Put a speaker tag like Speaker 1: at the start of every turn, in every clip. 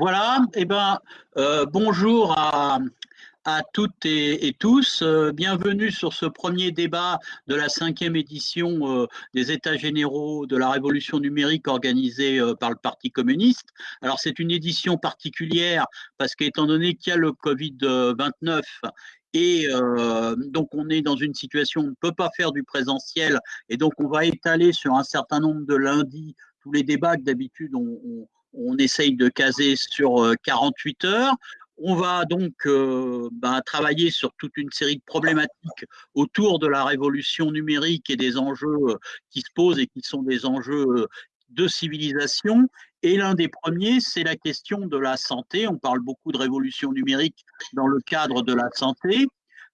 Speaker 1: Voilà, eh ben, euh, bonjour à, toutes et, tous. Euh, bienvenue sur ce premier débat de la cinquième édition euh, des États généraux de la révolution numérique organisée par le Parti communiste. Alors c'est une édition particulière parce qu'étant donné qu'il y a le Covid-29 et donc, on est dans une situation où on ne peut pas faire du présentiel. Et donc, on va étaler sur un certain nombre de lundis tous les débats que d'habitude on, on essaye de caser sur 48 euh, heures. On va donc euh, ben, travailler sur toute une série de problématiques autour de la révolution numérique et des enjeux euh, qui se posent et qui sont des enjeux de civilisation. Et l'un des premiers, c'est la question de la santé. On parle beaucoup de révolution numérique dans le cadre de la santé.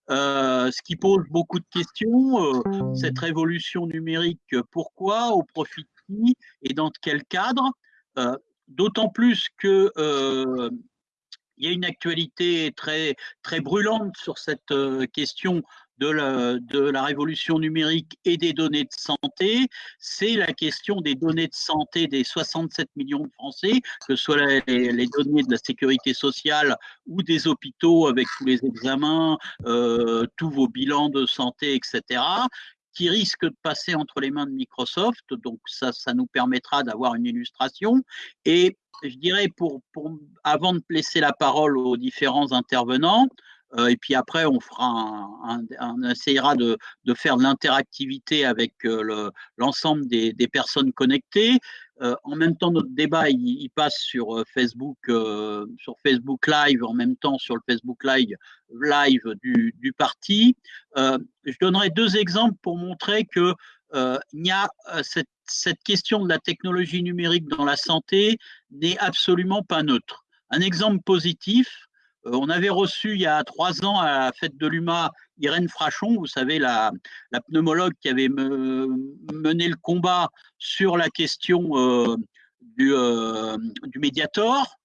Speaker 1: ce qui pose beaucoup de questions. cette révolution numérique, pourquoi, au profit de qui et dans quel cadre D'autant plus que euh, il y a une actualité très, très brûlante sur cette euh, question de la, révolution numérique et des données de santé, c'est la question des données de santé des 67 millions de Français, que ce soit les, les données de la sécurité sociale ou des hôpitaux avec tous les examens, euh, tous vos bilans de santé, etc qui risque de passer entre les mains de Microsoft. Donc ça, ça nous permettra d'avoir une illustration. Et je dirais, pour, pour, avant de laisser la parole aux différents intervenants, euh, et puis après, on fera un, on essayera de, faire de l'interactivité avec euh, l'ensemble des, personnes connectées. Euh, en même temps, notre débat, il, passe sur Facebook, sur Facebook Live, en même temps sur le Facebook Live, du, parti. je donnerai deux exemples pour montrer que il y a cette, question de la technologie numérique dans la santé n'est absolument pas neutre. Un exemple positif, on avait reçu il y a trois ans à la fête de l'UMA Irène Frachon, vous savez, la, pneumologue qui avait mené le combat sur la question euh, du, euh, du Mediator.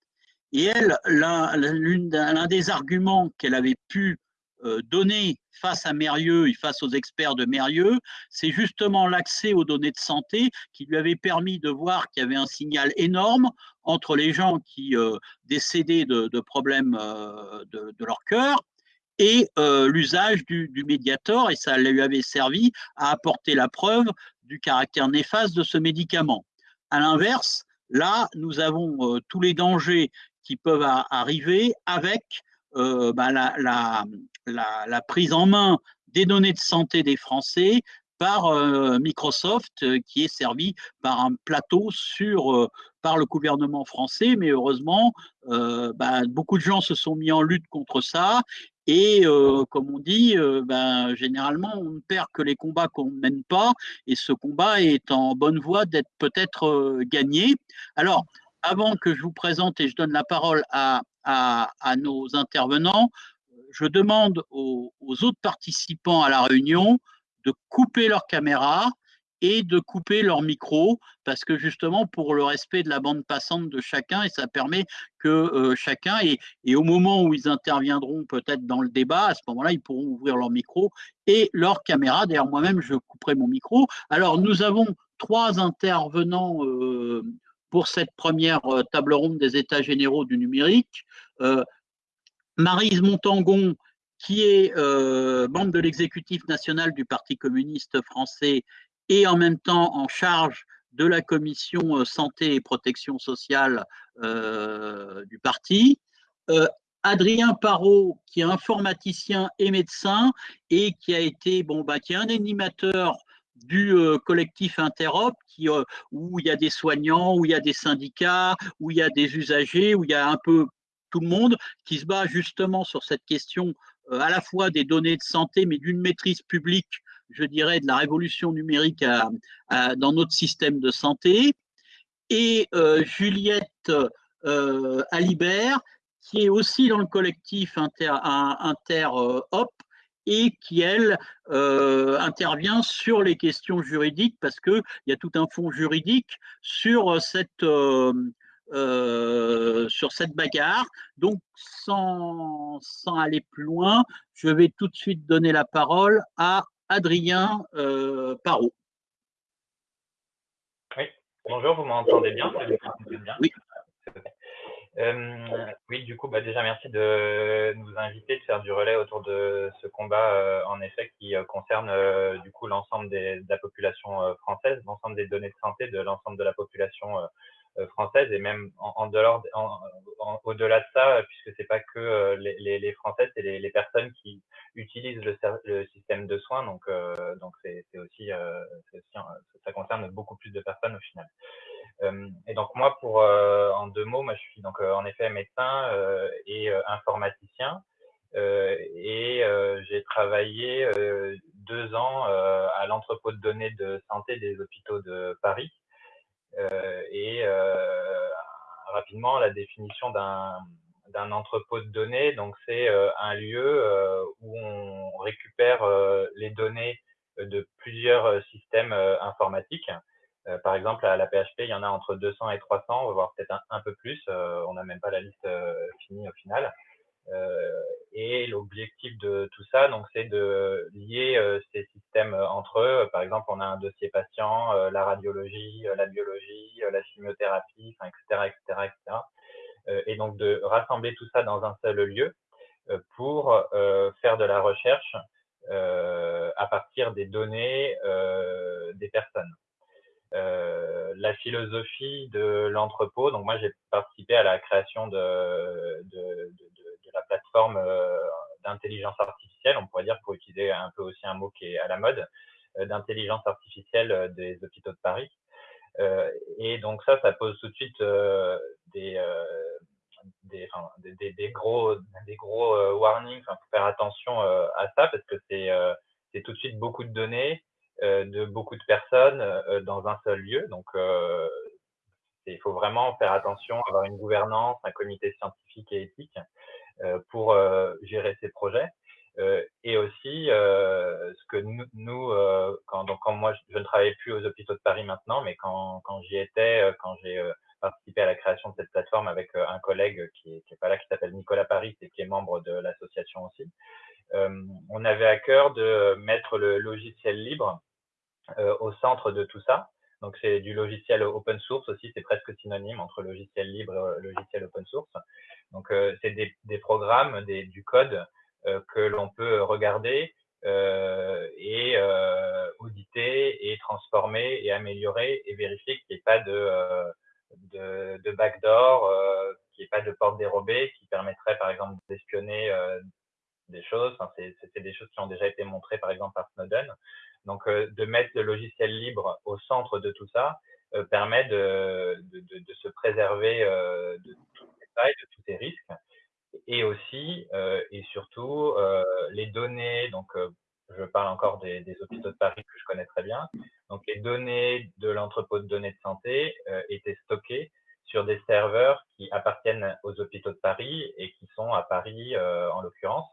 Speaker 1: Et elle, l'un des arguments qu'elle avait pu donner face à Mérieux et face aux experts de Mérieux, c'est justement l'accès aux données de santé qui lui avait permis de voir qu'il y avait un signal énorme entre les gens qui euh, décédaient de, problèmes euh, de, leur cœur et euh, l'usage du, du médiator, et ça lui avait servi à apporter la preuve du caractère néfaste de ce médicament. À l'inverse, là, nous avons tous les dangers qui peuvent arriver avec bah, la, prise en main des données de santé des Français par euh, Microsoft, euh, qui est servi par un plateau sur, euh, par le gouvernement français. Mais heureusement, bah, beaucoup de gens se sont mis en lutte contre ça. Et comme on dit, ben, généralement, on ne perd que les combats qu'on ne mène pas. Et ce combat est en bonne voie d'être peut-être gagné. Alors, avant que je vous présente et je donne la parole à, à, nos intervenants, je demande aux, autres participants à la réunion de couper leur caméra et de couper leur micro, parce que justement pour le respect de la bande passante de chacun, et ça permet que euh, chacun, et, et, au moment où ils interviendront peut-être dans le débat, à ce moment-là, ils pourront ouvrir leur micro et leur caméra. D'ailleurs, moi-même, je couperai mon micro. Alors, nous avons trois intervenants euh, pour cette première euh, table ronde des États généraux du numérique. Marise Montangon, qui est euh, membre de l'exécutif national du Parti communiste français et en même temps en charge de la commission euh, santé et protection sociale euh, du parti. Adrien Parot, qui est informaticien et médecin et qui a été, bon, bah, qui est un animateur du collectif Interop, qui, où il y a des soignants, où il y a des syndicats, où il y a des usagers, où il y a un peu tout le monde, qui se bat justement sur cette question euh, à la fois des données de santé, mais d'une maîtrise publique, je dirais, de la révolution numérique dans notre système de santé. Et euh, Juliette euh, Alibert, qui est aussi dans le collectif Inter, Inter et qui, elle, intervient sur les questions juridiques, parce qu'il y a tout un fond juridique sur cette, euh, sur cette bagarre. Donc, sans, sans, aller plus loin, je vais tout de suite donner la parole à Adrien euh, Parot.
Speaker 2: Oui, bonjour, vous m'entendez bien,
Speaker 1: Oui.
Speaker 2: Oui, du coup, bah, déjà merci de nous inviter, de faire du relais autour de ce combat, en effet, qui concerne du coup l'ensemble de la population française, l'ensemble des données de santé de l'ensemble de la population euh, française et même en, en dehors, au-delà de ça, puisque c'est pas que euh, les, les, les Français, c'est les, les, personnes qui utilisent le, le système de soins. Donc, euh, donc c'est aussi, aussi ça concerne beaucoup plus de personnes au final. et donc moi, pour en deux mots, moi je suis donc en effet médecin et informaticien. Euh, et euh, j'ai travaillé euh, deux ans à l'entrepôt de données de santé des hôpitaux de Paris. Euh, et euh, rapidement, la définition d'un d'un entrepôt de données. Donc, c'est euh, un lieu où on récupère les données de plusieurs systèmes informatiques. par exemple, à la PHP, il y en a entre 200 et 300, on va voir peut-être un, peu plus. on n'a même pas la liste finie au final. Euh, et l'objectif de tout ça, donc, c'est de lier euh, ces systèmes entre eux. Par exemple, on a un dossier patient, euh, la radiologie, la biologie, la chimiothérapie, etc., etc., etc. et donc de rassembler tout ça dans un seul lieu pour faire de la recherche à partir des données des personnes. Euh, la philosophie de l'entrepôt. Donc moi j'ai participé à la création de, la plateforme euh, d'intelligence artificielle, on pourrait dire pour utiliser un peu aussi un mot qui est à la mode, euh, d'intelligence artificielle des hôpitaux de Paris. et donc ça, ça pose tout de suite des, gros, des gros warnings. Enfin, faut faire attention à ça parce que c'est c'est tout de suite beaucoup de données euh, de beaucoup de personnes euh, dans un seul lieu. Donc, euh, il faut vraiment faire attention, avoir une gouvernance, un comité scientifique et éthique pour gérer ces projets. et aussi, ce que nous, nous quand, donc, quand moi, je ne travaille plus aux hôpitaux de Paris maintenant, mais quand, quand j'y étais, quand j'ai participé à la création de cette plateforme avec un collègue qui est, qui pas là, qui s'appelle Nicolas Paris et qui est membre de l'association aussi, on avait à cœur de mettre le logiciel libre euh, au centre de tout ça. Donc c'est du logiciel open source aussi, c'est presque synonyme entre logiciel libre et logiciel open source. Donc euh, c'est des, des, programmes, des, du code euh, que l'on peut regarder euh, et euh, auditer et transformer et améliorer et vérifier qu'il n'y ait pas de, de, de backdoor, qu'il n'y ait pas de porte dérobée qui permettrait par exemple d'espionner des choses. Enfin, c'est des choses qui ont déjà été montrées par exemple par Snowden. Donc, euh, de mettre le logiciel libre au centre de tout ça euh, permet de, se préserver euh, de tous les failles, de tous ces risques. Et aussi, et surtout, les données, donc je parle encore des, hôpitaux de Paris que je connais très bien. Donc, les données de l'entrepôt de données de santé étaient stockées sur des serveurs qui appartiennent aux hôpitaux de Paris et qui sont à Paris en l'occurrence.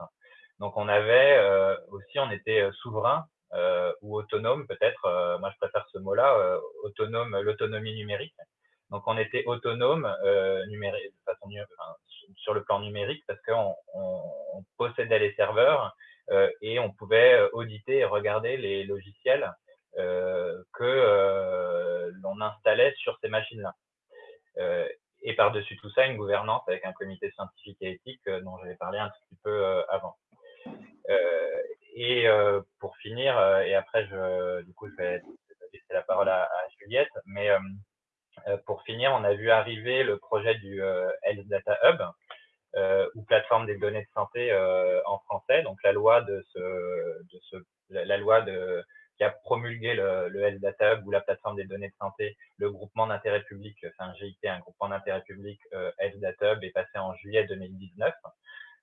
Speaker 2: Donc, on avait aussi, on était souverain euh, ou autonome peut-être. Euh, moi, je préfère ce mot-là, euh, autonome, l'autonomie numérique. Donc, on était autonome numérique, sur le plan numérique parce qu'on on, on possédait les serveurs et on pouvait auditer et regarder les logiciels que l'on installait sur ces machines-là. et par-dessus tout ça, une gouvernance avec un comité scientifique et éthique dont j'avais parlé un petit peu avant. Euh, et euh, pour finir, euh, et après, je, du coup, je vais laisser la parole à, Juliette, mais pour finir, on a vu arriver le projet du Health Data Hub, ou plateforme des données de santé en français. Donc la loi qui a promulgué le, Health Data Hub ou la plateforme des données de santé, le groupement d'intérêt public, c'est un GIT, un groupement d'intérêt public Health Data Hub est passé en juillet 2019.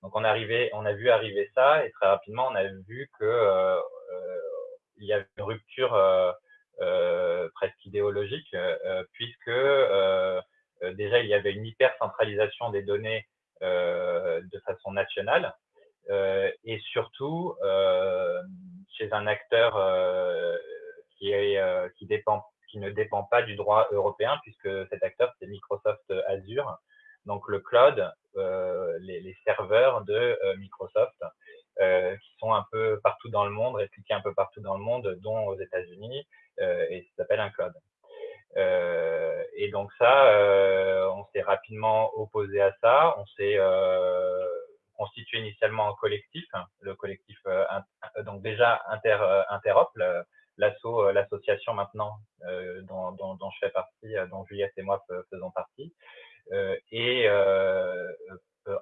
Speaker 2: Donc on, arrivait, on a vu arriver ça et très rapidement on a vu que euh, euh il y avait une rupture euh, presque idéologique puisque déjà il y avait une hyper centralisation des données de façon nationale et surtout chez un acteur qui, est, qui, dépend, qui ne dépend pas du droit européen puisque cet acteur c'est Microsoft Azure donc le cloud, euh, les, les, serveurs de euh, Microsoft, euh, qui sont un peu partout dans le monde, répliqués un peu partout dans le monde, dont aux États-Unis, et ça s'appelle un cloud. et donc ça, on s'est rapidement opposé à ça. On s'est constitué initialement un collectif, le collectif donc déjà inter interop, l'association maintenant dont, dont, dont, je fais partie, dont Juliette et moi faisons partie. Et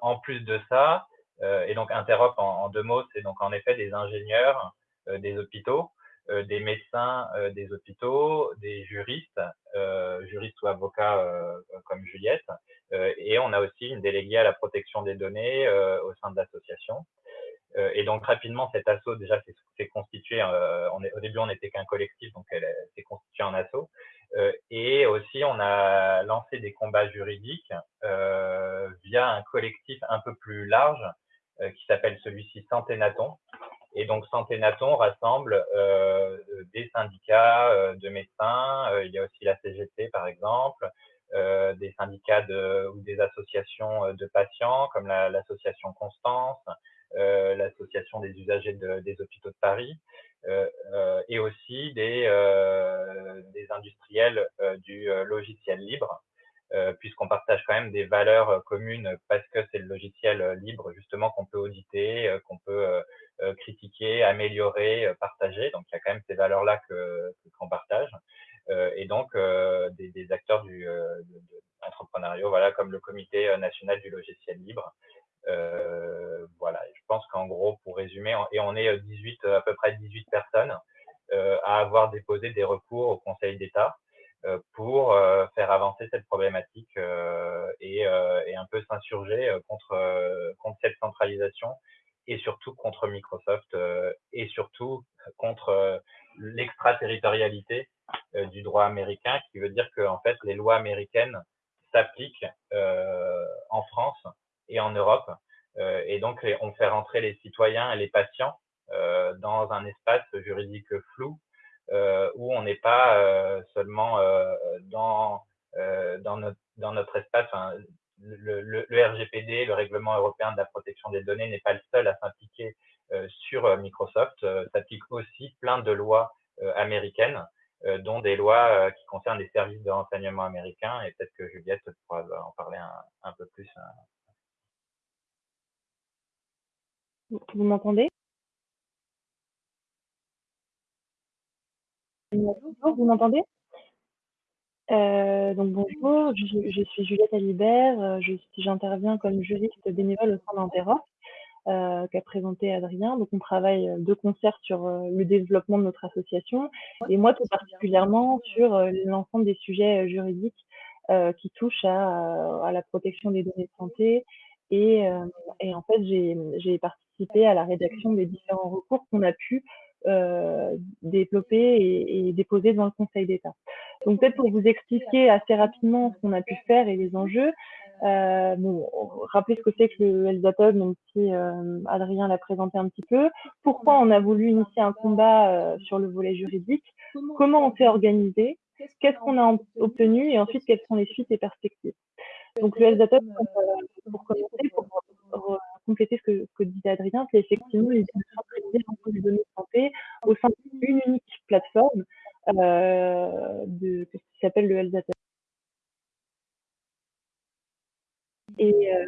Speaker 2: en plus de ça, et donc Interop en, deux mots, c'est donc en effet des ingénieurs des hôpitaux euh, des médecins euh, des hôpitaux, des juristes, euh, juristes ou avocats comme Juliette, et on a aussi une déléguée à la protection des données au sein de l'association. Et donc rapidement, cet assaut déjà s'est constitué. On est, au début, on n'était qu'un collectif, donc elle s'est constituée en assaut. et aussi, on a lancé des combats juridiques via un collectif un peu plus large qui s'appelle celui-ci Santénaton, et donc Santé Naton rassemble euh, des syndicats euh, de médecins, euh, il y a aussi la CGT par exemple, euh, des syndicats de, ou des associations de patients comme l'association Constance, l'association des usagers de, des hôpitaux de Paris, et aussi des, industriels du logiciel libre. puisqu'on partage quand même des valeurs communes parce que c'est le logiciel libre justement qu'on peut auditer, qu'on peut euh, critiquer, améliorer, euh, partager. Donc, il y a quand même ces valeurs-là que qu'on partage. Euh, et donc, des, acteurs du de, entrepreneuriat, voilà, comme le Comité national du logiciel libre. Euh, voilà, je pense qu'en gros, pour résumer, et on est 18, à peu près 18 personnes euh, à avoir déposé des recours au Conseil d'État euh, pour faire avancer cette problématique et, et, un peu s'insurger contre, contre cette centralisation et surtout contre Microsoft euh, et surtout contre euh, l'extraterritorialité euh, du droit américain, qui veut dire que en fait les lois américaines s'appliquent en France et en Europe, et donc on fait rentrer les citoyens et les patients dans un espace juridique flou où on n'est pas seulement dans dans notre dans notre espace, le, le, le, RGPD, le règlement européen de la protection des données, n'est pas le seul à s'impliquer euh, sur euh, Microsoft. Euh, s'applique aussi plein de lois euh, américaines, euh, dont des lois qui concernent les services de renseignement américains. Et peut-être que Juliette pourra en parler un, un peu plus.
Speaker 3: Vous m'entendez? Vous m'entendez? Euh, donc bonjour, je, suis Juliette Alibert, euh, j'interviens comme juriste bénévole au sein d'Interop, euh, qu'a présenté Adrien. Donc on travaille de concert sur euh, le développement de notre association. Et moi tout particulièrement sur euh, l'ensemble des sujets juridiques qui touchent à, à, la protection des données de santé et, et en fait j'ai participé à la rédaction des différents recours qu'on a pu euh, développer et, et, déposer dans le Conseil d'État. Donc peut-être pour vous expliquer assez rapidement ce qu'on a pu faire et les enjeux, euh, bon, rappelez ce que c'est que le Elzatov, même si euh, Adrien l'a présenté un petit peu. Pourquoi on a voulu initier un combat euh, sur le volet juridique? Comment on s'est organisé? Qu'est-ce qu'on a obtenu? Et ensuite, quelles sont les suites et perspectives? Donc le Elzatov, euh, pour commencer, pour compléter ce que, disait Adrien, c'est effectivement centraliser l'ensemble des données de santé au sein d'une unique plateforme euh, de, qui s'appelle le Health Et, euh,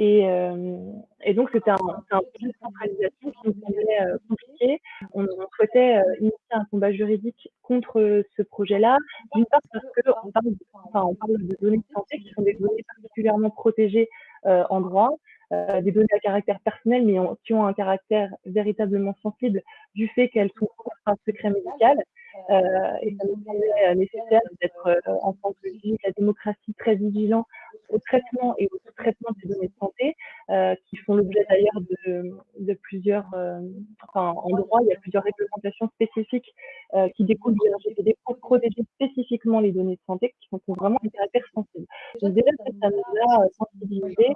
Speaker 3: et, euh, et, donc, c'était un, projet de centralisation qui nous semblait euh, compliqué. On, souhaitait euh, initier un combat juridique contre ce projet-là, d'une part parce qu'on parle, parle de données de santé qui sont des données particulièrement protégées en droit, des données à caractère personnel, mais qui ont un caractère véritablement sensible du fait qu'elles sont un secret médical. Euh, et ça nous semblait nécessaire d'être, euh, en tant que la démocratie, très vigilant au traitement et au traitement des données de santé, euh, qui font l'objet d'ailleurs de, de, plusieurs, euh, enfin, en droit, il y a plusieurs réglementations spécifiques euh, qui découlent du RGPD pour protéger spécifiquement les données de santé qui sont vraiment un caractère sensible. Donc déjà, ça nous a sensibilisé.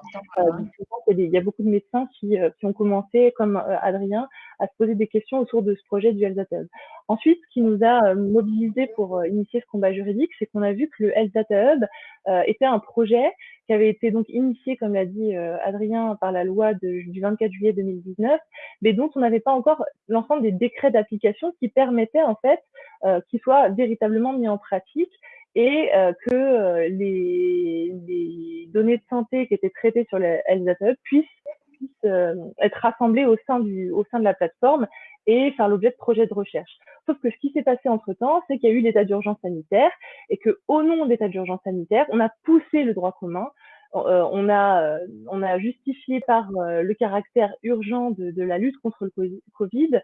Speaker 3: il y a beaucoup de médecins qui, qui ont commencé, comme Adrien, à se poser des questions autour de ce projet du Health Ensuite, ce qui nous a mobilisé pour initier ce combat juridique, c'est qu'on a vu que le Health Data Hub était un projet qui avait été donc initié, comme l'a dit euh, Adrien, par la loi de, du 24 juillet 2019, mais dont on n'avait pas encore l'ensemble des décrets d'application qui permettaient en fait euh, qu'ils soient véritablement mis en pratique et que les, données de santé qui étaient traitées sur le Health puissent, puissent être rassemblées au sein de la plateforme et faire l'objet de projets de recherche. Sauf que ce qui s'est passé entre-temps, c'est qu'il y a eu l'état d'urgence sanitaire et que, au nom de l'état d'urgence sanitaire, on a poussé le droit commun euh, on, a, euh, on a justifié par euh, le caractère urgent de, de, la lutte contre le Covid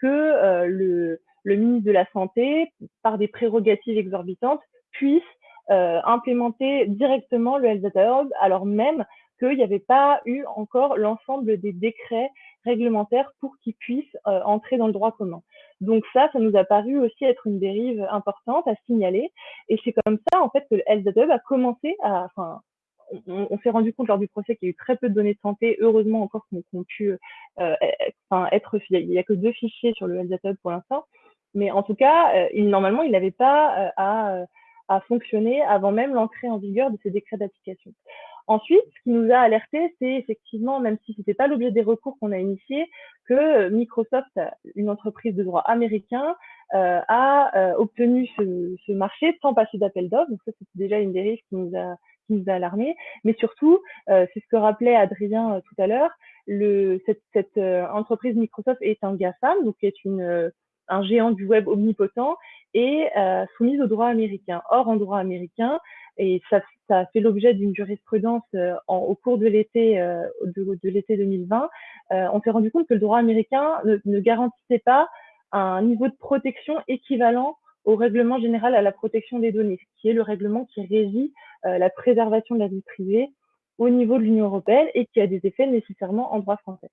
Speaker 3: que le, le, ministre de la Santé, par des prérogatives exorbitantes, puisse implémenter directement le Health Data Hub, alors même qu'il n'y avait pas eu encore l'ensemble des décrets réglementaires pour qu'ils puissent entrer dans le droit commun. Donc ça, ça nous a paru aussi être une dérive importante à signaler. Et c'est comme ça, en fait, que le a commencé à, enfin, on, s'est rendu compte lors du procès qu'il y a eu très peu de données de santé, heureusement encore qui ont pu euh, enfin, être, il n'y a, que deux fichiers sur le Data pour l'instant, mais en tout cas, euh, normalement, il n'avait pas euh, à, à, fonctionner avant même l'entrée en vigueur de ces décrets d'application. Ensuite, ce qui nous a alerté, c'est effectivement, même si ce n'était pas l'objet des recours qu'on a initiés, que Microsoft, une entreprise de droit américain, euh, a obtenu ce, ce, marché sans passer d'appel d'offres. Donc ça, c'était déjà une dérive qui nous a nous a alarmé. Mais surtout, euh, c'est ce que rappelait Adrien euh, tout à l'heure, cette, cette euh, entreprise Microsoft est un GAFAM, donc est une, un géant du web omnipotent et soumise au droit américain. Or, en droit américain, et ça, ça a fait l'objet d'une jurisprudence au cours de l'été de, de l'été 2020, on s'est rendu compte que le droit américain ne, ne garantissait pas un niveau de protection équivalent au règlement général à la protection des données, qui est le règlement qui régit euh, la préservation de la vie privée au niveau de l'Union européenne et qui a des effets nécessairement en droit français.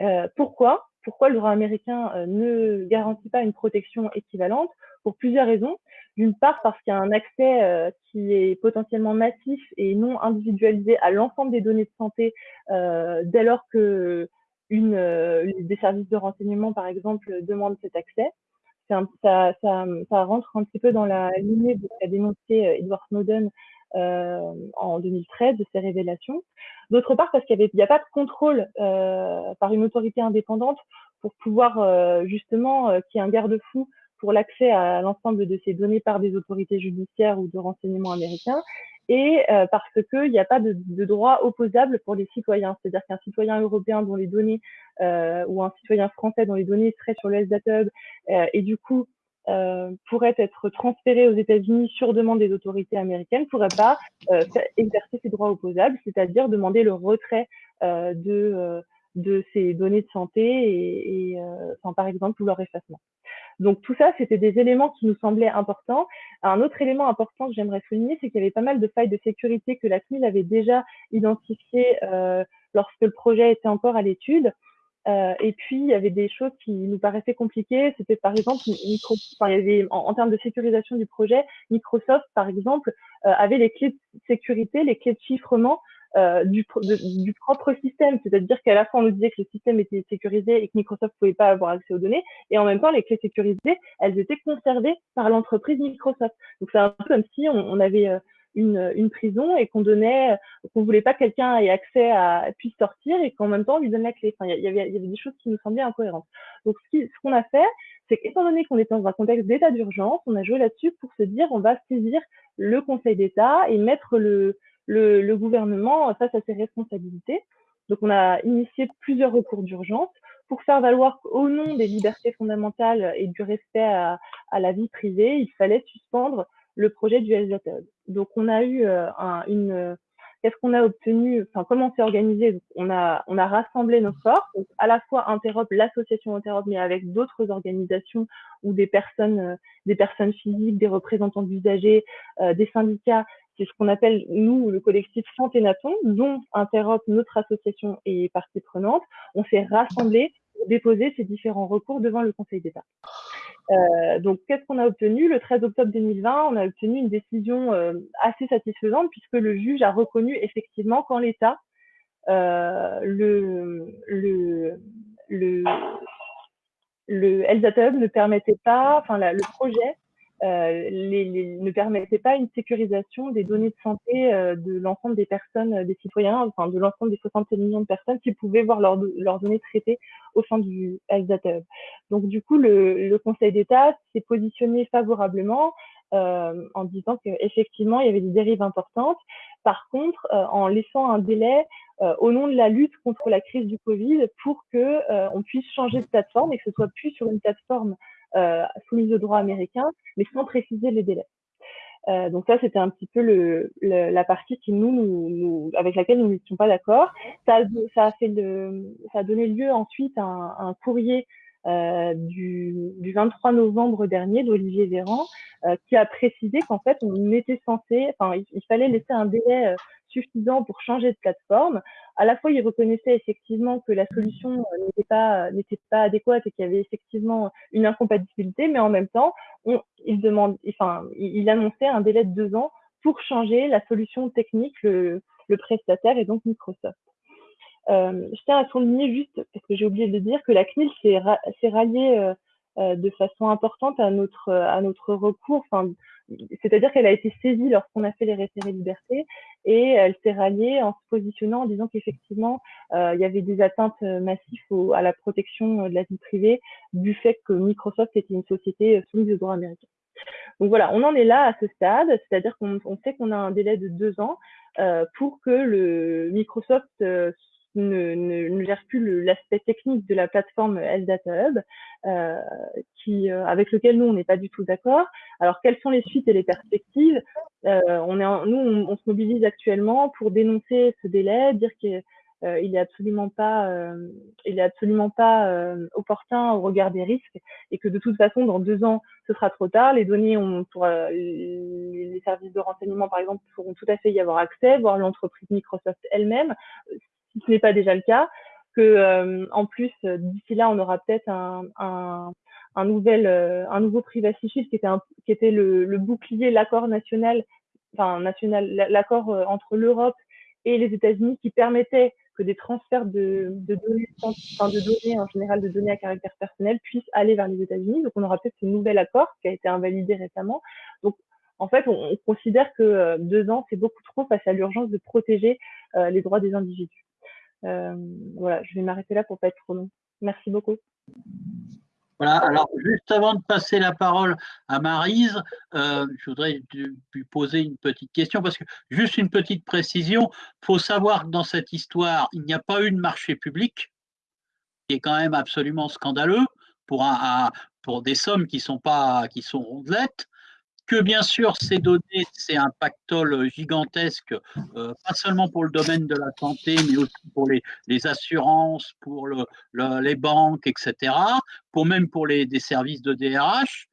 Speaker 3: Euh, pourquoi? Pourquoi le droit américain euh, ne garantit pas une protection équivalente Pour plusieurs raisons. D'une part, parce qu'il y a un accès qui est potentiellement massif et non individualisé à l'ensemble des données de santé dès lors que des services de renseignement, par exemple, demandent cet accès ça, ça, rentre un petit peu dans la lignée de ce qu'a dénoncé euh, Edward Snowden euh, en 2013 de ces révélations. D'autre part, parce qu'il n'y a, pas de contrôle euh, par une autorité indépendante pour pouvoir euh, justement euh, qu'il y ait un garde-fou pour l'accès à l'ensemble de ces données par des autorités judiciaires ou de renseignement américains et euh, parce qu'il n'y a pas de, de, droit opposable pour les citoyens. C'est-à-dire qu'un citoyen européen dont les données euh, ou un citoyen français dont les données seraient sur le SDATUB et du coup pourrait être transféré aux États-Unis sur demande des autorités américaines, ne pourrait pas euh, exercer ses droits opposables, c'est-à-dire demander le retrait de, de ces données de santé et, et enfin, par exemple ou leur effacement. Donc tout ça, c'était des éléments qui nous semblaient importants. Un autre élément important que j'aimerais souligner, c'est qu'il y avait pas mal de failles de sécurité que la CNIL avait déjà identifiées euh, lorsque le projet était encore à l'étude. Euh, et puis, il y avait des choses qui nous paraissaient compliquées. C'était par exemple, en, termes de sécurisation du projet, Microsoft, par exemple, euh, avait les clés de sécurité, les clés de chiffrement euh, du, propre système. C'est-à-dire qu'à la fois, on nous disait que le système était sécurisé et que Microsoft pouvait pas avoir accès aux données. Et en même temps, les clés sécurisées, elles étaient conservées par l'entreprise Microsoft. Donc, c'est un peu comme si on, avait une, une, prison et qu'on donnait, qu'on voulait pas que quelqu'un ait accès à, puisse sortir et qu'en même temps, on lui donne la clé. Enfin, il y avait, des choses qui nous semblaient incohérentes. Donc, ce qu'on a fait, c'est qu'étant donné qu'on était dans un contexte d'état d'urgence, on a joué là-dessus pour se dire, on va saisir le Conseil d'État et mettre le, le, le, gouvernement face à ses responsabilités. Donc, on a initié plusieurs recours d'urgence pour faire valoir qu'au nom des libertés fondamentales et du respect à, la vie privée, il fallait suspendre le projet du Health Donc, on a eu euh, un, une qu'est-ce qu'on a obtenu, enfin comment s'est organisé? On a on a rassemblé nos forces, à la fois Interop, l'association Interop, mais avec d'autres organisations ou des personnes, euh, des personnes physiques, des représentants d'usagers, euh, des syndicats c'est ce qu'on appelle, nous, le collectif Santénaton, dont Interop, notre association, est partie prenante. On s'est rassemblés pour déposer ces différents recours devant le Conseil d'État. Euh, donc, qu'est-ce qu'on a obtenu? Le 13 octobre 2020, on a obtenu une décision euh, assez satisfaisante puisque le juge a reconnu effectivement qu'en l'État, euh, le, le, le, le ne permettait pas, enfin, le projet les, les, ne permettait pas une sécurisation des données de santé euh, de l'ensemble des personnes, euh, des citoyens, enfin de l'ensemble des 67 millions de personnes qui pouvaient voir leurs données traitées au sein du Hub. Donc du coup, le, le Conseil d'État s'est positionné favorablement en disant qu'effectivement, il y avait des dérives importantes. Par contre, en laissant un délai au nom de la lutte contre la crise du Covid pour que on puisse changer de plateforme et que ce soit plus sur une plateforme soumise au droit américain, mais sans préciser les délais. Euh, donc ça, c'était un petit peu le, la partie qui nous, nous, avec laquelle nous n'étions pas d'accord. Ça, a le, donné lieu ensuite à un, courrier euh, du, du, 23 novembre dernier d'Olivier Véran euh, qui a précisé qu'en fait, on était censé, enfin, il, fallait laisser un délai euh, suffisant pour changer de plateforme. À la fois, il reconnaissait effectivement que la solution euh, n'était pas n'était pas adéquate et qu'il y avait effectivement une incompatibilité, mais en même temps, on, il demande, enfin, il, annonçait un délai de deux ans pour changer la solution technique, le, le prestataire et donc Microsoft. Euh, je tiens à souligner juste, parce que j'ai oublié de dire, que la CNIL s'est ralliée euh, euh, de façon importante à notre, à notre recours. C'est-à-dire qu'elle a été saisie lorsqu'on a fait les référés liberté et elle s'est ralliée en se positionnant en disant qu'effectivement euh, il y avait des atteintes massives à la protection de la vie privée du fait que Microsoft était une société soumise au droit américain. Donc voilà, on en est là à ce stade, c'est-à-dire qu'on sait qu'on a un délai de deux ans euh, pour que le Microsoft euh, ne, gère plus l'aspect technique de la plateforme LData Hub, euh, qui, euh, avec lequel nous, on n'est pas du tout d'accord. Alors, quelles sont les suites et les perspectives? Euh, on est Nous, on, se mobilise actuellement pour dénoncer ce délai, dire qu'il euh, il est absolument pas, il est absolument pas opportun au regard des risques et que de toute façon, dans deux ans, ce sera trop tard. Les données, les services de renseignement, par exemple, pourront tout à fait y avoir accès, voire l'entreprise Microsoft elle-même si ce n'est pas déjà le cas, que euh, en plus d'ici là on aura peut-être un, nouvel euh, un nouveau privacy shield qui était un, qui était le, le bouclier l'accord national enfin national l'accord euh, entre l'Europe et les États-Unis qui permettait que des transferts de, données enfin de données en général de données à caractère personnel puissent aller vers les États-Unis donc on aura peut-être ce nouvel accord qui a été invalidé récemment donc en fait, on, on considère que deux ans, c'est beaucoup trop face à l'urgence de protéger euh, les droits des individus. Euh, voilà, je vais m'arrêter là pour pas être trop long. Merci beaucoup.
Speaker 1: Voilà, alors juste avant de passer la parole à Marise, euh, je voudrais lui poser une petite question parce que juste une petite précision, il faut savoir que dans cette histoire, il n'y a pas eu de marché public, qui est quand même absolument scandaleux pour, des sommes qui sont pas qui sont rondelettes que bien sûr ces données, c'est un pactole gigantesque, euh, pas seulement pour le domaine de la santé, mais aussi pour les, assurances, pour le, les banques, etc., pour même pour les des services de DRH,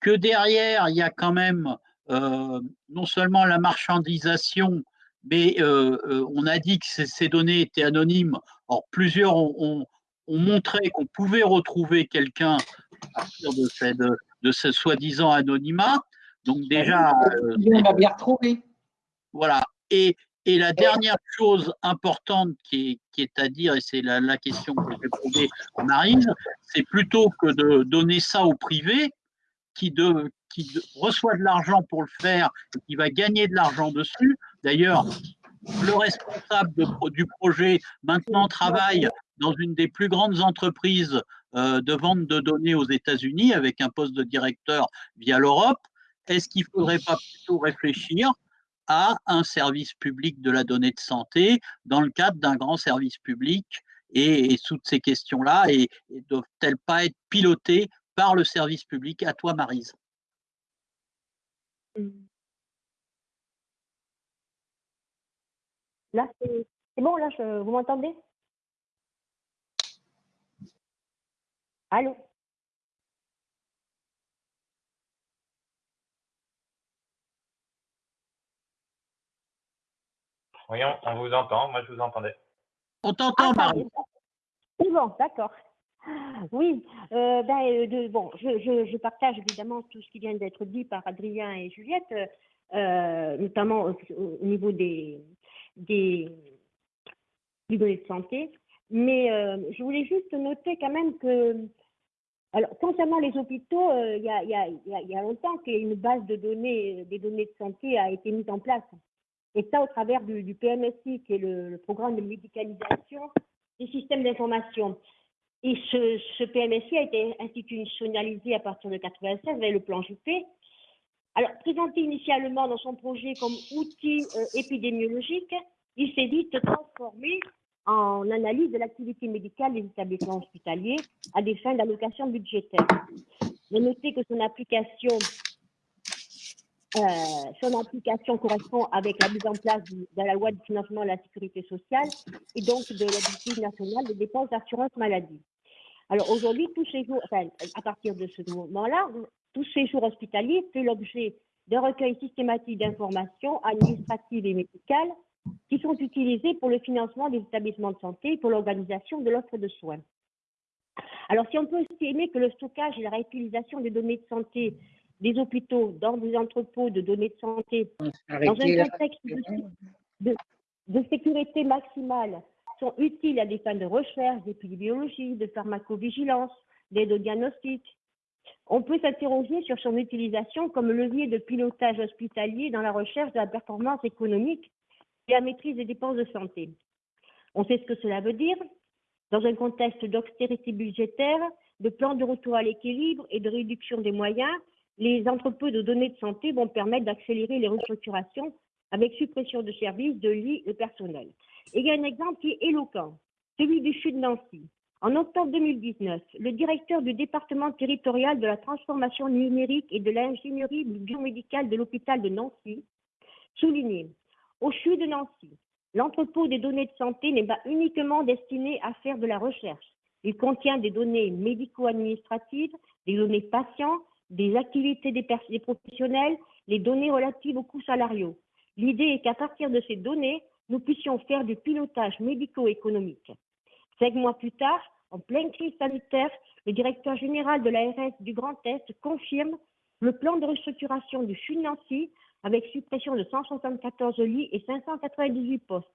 Speaker 1: que derrière, il y a quand même euh, non seulement la marchandisation, mais euh, on a dit que ces, données étaient anonymes. Or, plusieurs ont, ont, ont montré qu'on pouvait retrouver quelqu'un à partir de, ces, de, de ce soi-disant anonymat. Donc déjà,
Speaker 4: euh, on va bien retrouvé.
Speaker 1: Voilà. Et, et la dernière chose importante qui est, qui est à dire, et c'est la, la, question que je vais poser à Marine, c'est plutôt que de donner ça au privé, qui, de, qui de, reçoit de l'argent pour le faire, et qui va gagner de l'argent dessus. D'ailleurs, le responsable de, du projet maintenant travaille dans une des plus grandes entreprises euh, de vente de données aux États-Unis avec un poste de directeur via l'Europe est-ce qu'il ne faudrait pas plutôt réfléchir à un service public de la donnée de santé dans le cadre d'un grand service public et, toutes ces questions-là et, et doivent-elles pas être pilotées par le service public? À toi, Marise.
Speaker 5: Là, c'est bon, là, je, vous m'entendez? Allô?
Speaker 2: Oui, on, on, vous entend. Moi, je vous entendais.
Speaker 1: On t'entend, ah, Marie.
Speaker 5: C'est bon, d'accord. Oui, euh, ben, euh, de, bon, je, je, je, partage évidemment tout ce qui vient d'être dit par Adrien et Juliette, euh, notamment au, au, niveau des, des, des, données de santé. Mais euh, je voulais juste noter quand même que, alors concernant les hôpitaux, euh, il y, a, y, a, y, a, longtemps qu'une base de données, des données de santé a été mise en place et ça au travers du, PMSI, qui est le, programme de médicalisation des systèmes d'information. Et ce, PMSI a été institutionnalisé à partir de 96 avec le plan Juppé. Alors, présenté initialement dans son projet comme outil euh, épidémiologique, il s'est vite transformé en analyse de l'activité médicale des établissements hospitaliers à des fins d'allocation budgétaire. Mais notez que son application, euh, son application correspond avec la mise en place de, la loi de financement de la sécurité sociale et donc de l'objectif national de dépenses d'assurance maladie. Alors aujourd'hui, tous ces jours, à partir de ce moment-là, tous ces jours hospitaliers fait l'objet d'un recueil systématique d'informations administratives et médicales qui sont utilisées pour le financement des établissements de santé et pour l'organisation de l'offre de soins. Alors, si on peut estimer que le stockage et la réutilisation des données de santé des hôpitaux dans des entrepôts de données de santé dans un contexte de, sécurité maximale sont utiles à des fins de recherche, d'épidémiologie, de pharmacovigilance, d'aide au diagnostic. On peut s'interroger sur son utilisation comme levier de pilotage hospitalier dans la recherche de la performance économique et la maîtrise des dépenses de santé. On sait ce que cela veut dire. Dans un contexte d'austérité budgétaire, de plan de retour à l'équilibre et de réduction des moyens, les entrepôts de données de santé vont permettre d'accélérer les restructurations avec suppression de services, de lits, de personnel. Il y a un exemple qui est éloquent, celui du CHU de Nancy. En octobre 2019, le directeur du département territorial de la transformation numérique et de l'ingénierie biomédicale de l'hôpital de Nancy soulignait au CHU de Nancy, l'entrepôt des données de santé n'est pas uniquement destiné à faire de la recherche. Il contient des données médico-administratives, des données patients, des activités des, professionnels, les données relatives aux coûts salariaux. L'idée est qu'à partir de ces données, nous puissions faire du pilotage médico-économique. Cinq mois plus tard, en pleine crise sanitaire, le directeur général de l'ARS du Grand Est confirme le plan de restructuration du CHU Nancy avec suppression de 174 lits et 598 postes.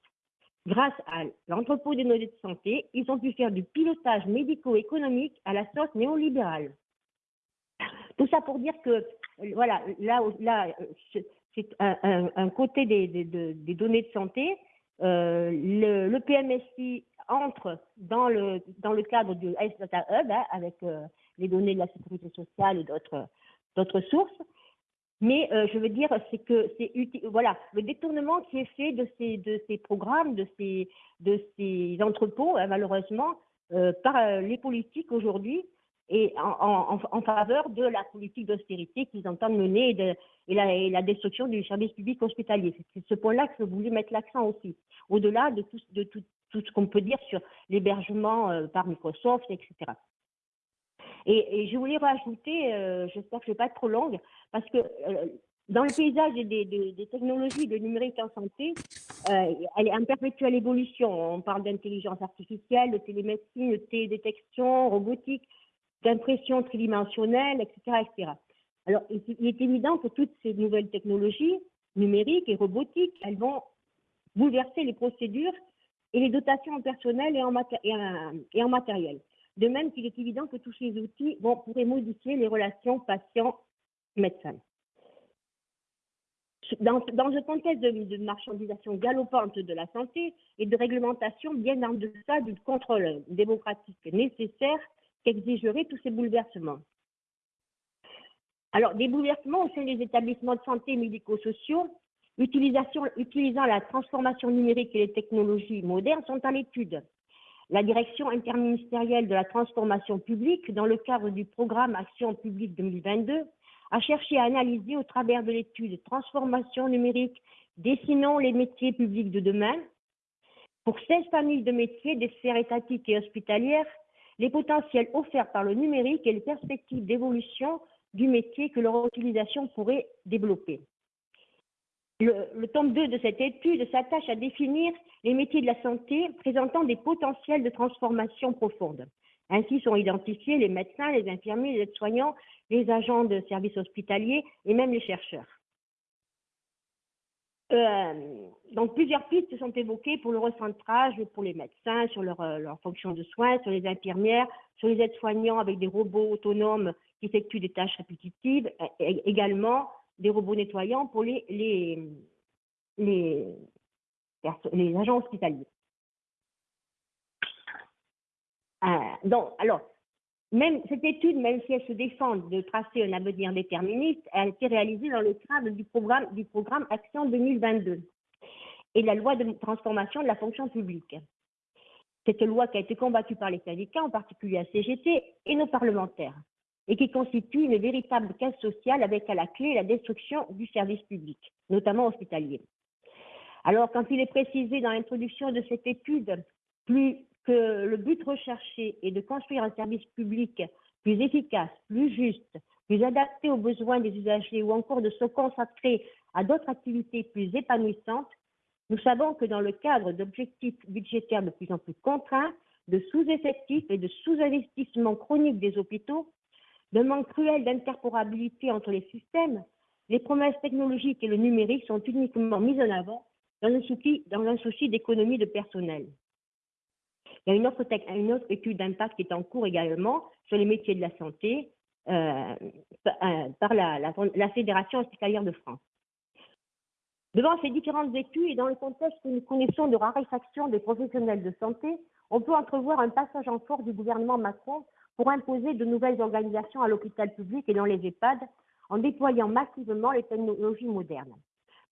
Speaker 5: Grâce à l'entrepôt des données de santé, ils ont pu faire du pilotage médico-économique à la sauce néolibérale. Tout ça pour dire que, voilà, là, là c'est un, côté des, données de santé. Euh, le, PMSI entre dans le, cadre du Health Data Hub hein, avec euh, les données de la sécurité sociale et d'autres sources. Mais euh, je veux dire, c'est que c'est voilà, le détournement qui est fait de ces, programmes, de ces, entrepôts, hein, malheureusement, euh, par euh, les politiques aujourd'hui, et en, en, faveur de la politique d'austérité qu'ils entendent mener et, de, et, la, destruction du service public hospitalier. C'est ce point-là que je voulais mettre l'accent aussi, au-delà de tout, de tout, tout ce qu'on peut dire sur l'hébergement par Microsoft, etc. Et, je voulais rajouter, euh, j'espère que je ne vais pas être trop longue, parce que euh, dans le paysage des, technologies de numérique en santé, euh, elle est en perpétuelle évolution. On parle d'intelligence artificielle, de télémédecine, de télédétection, robotique, d'impression tridimensionnelle, etc., etc. Alors, il est évident que toutes ces nouvelles technologies numériques et robotiques, elles vont bouleverser les procédures et les dotations en personnel et en, matériel. De même qu'il est évident que tous ces outils vont, pourraient modifier les relations patient-médecin. Dans, dans, un contexte de, marchandisation galopante de la santé et de réglementation bien en deçà du contrôle démocratique nécessaire qu'exigeraient tous ces bouleversements. Alors, des bouleversements au sein des établissements de santé médico-sociaux, utilisant la transformation numérique et les technologies modernes sont à l'étude. La direction interministérielle de la transformation publique, dans le cadre du programme Action publique 2022, a cherché à analyser au travers de l'étude Transformation numérique, dessinons les métiers publics de demain, pour 16 familles de métiers des sphères étatiques et hospitalières, les potentiels offerts par le numérique et les perspectives d'évolution du métier que leur utilisation pourrait développer. Le, tome 2 de cette étude s'attache à définir les métiers de la santé présentant des potentiels de transformation profonde. Ainsi sont identifiés les médecins, les infirmiers, les aides-soignants, les agents de services hospitaliers et même les chercheurs. Euh, donc plusieurs pistes sont évoquées pour le recentrage pour les médecins sur leur, euh, leur fonction de soins, sur les infirmières, sur les aides-soignants avec des robots autonomes qui effectuent des tâches répétitives, également des robots nettoyants pour les, les, les, les agents hospitaliers. Euh, donc, alors, même cette étude, même si elle se défend de tracer un avenir déterministe, a été réalisée dans le cadre du programme, Action 2022 et la loi de transformation de la fonction publique. Cette loi qui a été combattue par les syndicats, en particulier la CGT et nos parlementaires, et qui constitue une véritable caisse sociale avec à la clé la destruction du service public, notamment hospitalier. Alors, quand il est précisé dans l'introduction de cette étude plus le but recherché est de construire un service public plus efficace, plus juste, plus adapté aux besoins des usagers ou encore de se consacrer à d'autres activités plus épanouissantes, nous savons que dans le cadre d'objectifs budgétaires de plus en plus contraints, de sous-effectifs et de sous-investissement chronique des hôpitaux, de manque cruel d'interporabilité entre les systèmes, les promesses technologiques et le numérique sont uniquement mises en avant dans un souci d'économie de personnel. Il y a une autre, étude d'impact qui est en cours également sur les métiers de la santé euh, euh, par la, Fédération hospitalière de France. Devant ces différentes études et dans le contexte que nous connaissons de raréfaction des professionnels de santé, on peut entrevoir un passage en force du gouvernement Macron pour imposer de nouvelles organisations à l'hôpital public et dans les EHPAD en déployant massivement les technologies modernes.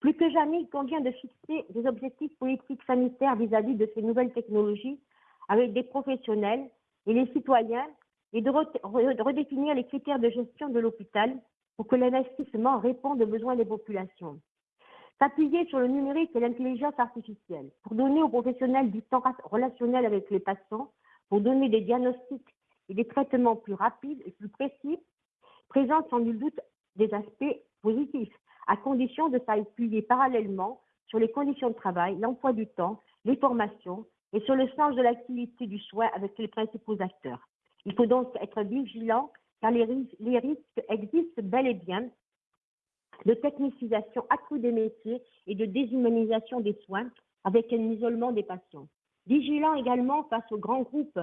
Speaker 5: Plus que jamais, il convient de fixer des objectifs politiques sanitaires vis-à-vis -vis de ces nouvelles technologies avec des professionnels et les citoyens et de, redéfinir les critères de gestion de l'hôpital pour que l'investissement réponde aux besoins des populations. S'appuyer sur le numérique et l'intelligence artificielle pour donner aux professionnels du temps relationnel avec les patients, pour donner des diagnostics et des traitements plus rapides et plus précis, présente sans nul doute des aspects positifs, à condition de s'appuyer parallèlement sur les conditions de travail, l'emploi du temps, les formations et sur le sens de l'activité du soin avec les principaux acteurs. Il faut donc être vigilant car les risques, existent bel et bien de technicisation accrue des métiers et de déshumanisation des soins avec un isolement des patients. Vigilant également face aux grands groupes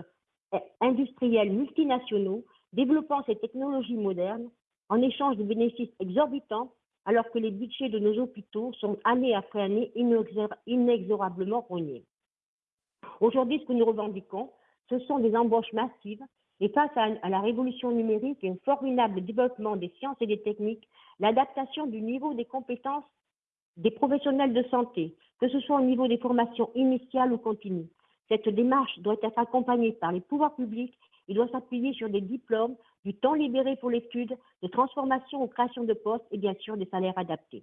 Speaker 5: industriels multinationaux développant ces technologies modernes en échange de bénéfices exorbitants, alors que les budgets de nos hôpitaux sont année après année inexorablement rognés. Aujourd'hui, ce que nous revendiquons, ce sont des embauches massives et face à, la révolution numérique et un formidable développement des sciences et des techniques, l'adaptation du niveau des compétences des professionnels de santé, que ce soit au niveau des formations initiales ou continues, cette démarche doit être accompagnée par les pouvoirs publics et doit s'appuyer sur des diplômes, du temps libéré pour l'étude, de transformation ou création de postes et bien sûr des salaires adaptés.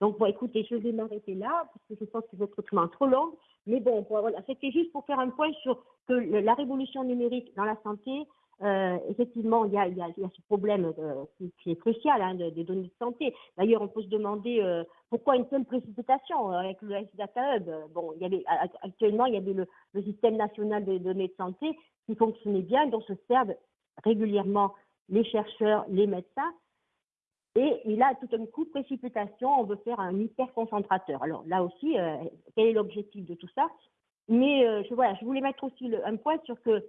Speaker 5: Donc, bon, écoutez, je vais m'arrêter là, parce que je pense que votre est trop long. Mais bon, voilà, c'était juste pour faire un point sur que la révolution numérique dans la santé, euh, effectivement, il y, a, ce problème euh, qui, est crucial hein, des données de santé. D'ailleurs, on peut se demander euh, pourquoi une telle précipitation avec le Data Hub. Bon, actuellement, il y avait le, le, système national des données de santé qui fonctionnait bien, dont se servent régulièrement les chercheurs, les médecins. Et il a tout un coup précipitation, on veut faire un hyperconcentrateur. Alors là aussi, euh, quel est l'objectif de tout ça? Mais je, voilà, je voulais mettre aussi un point sur que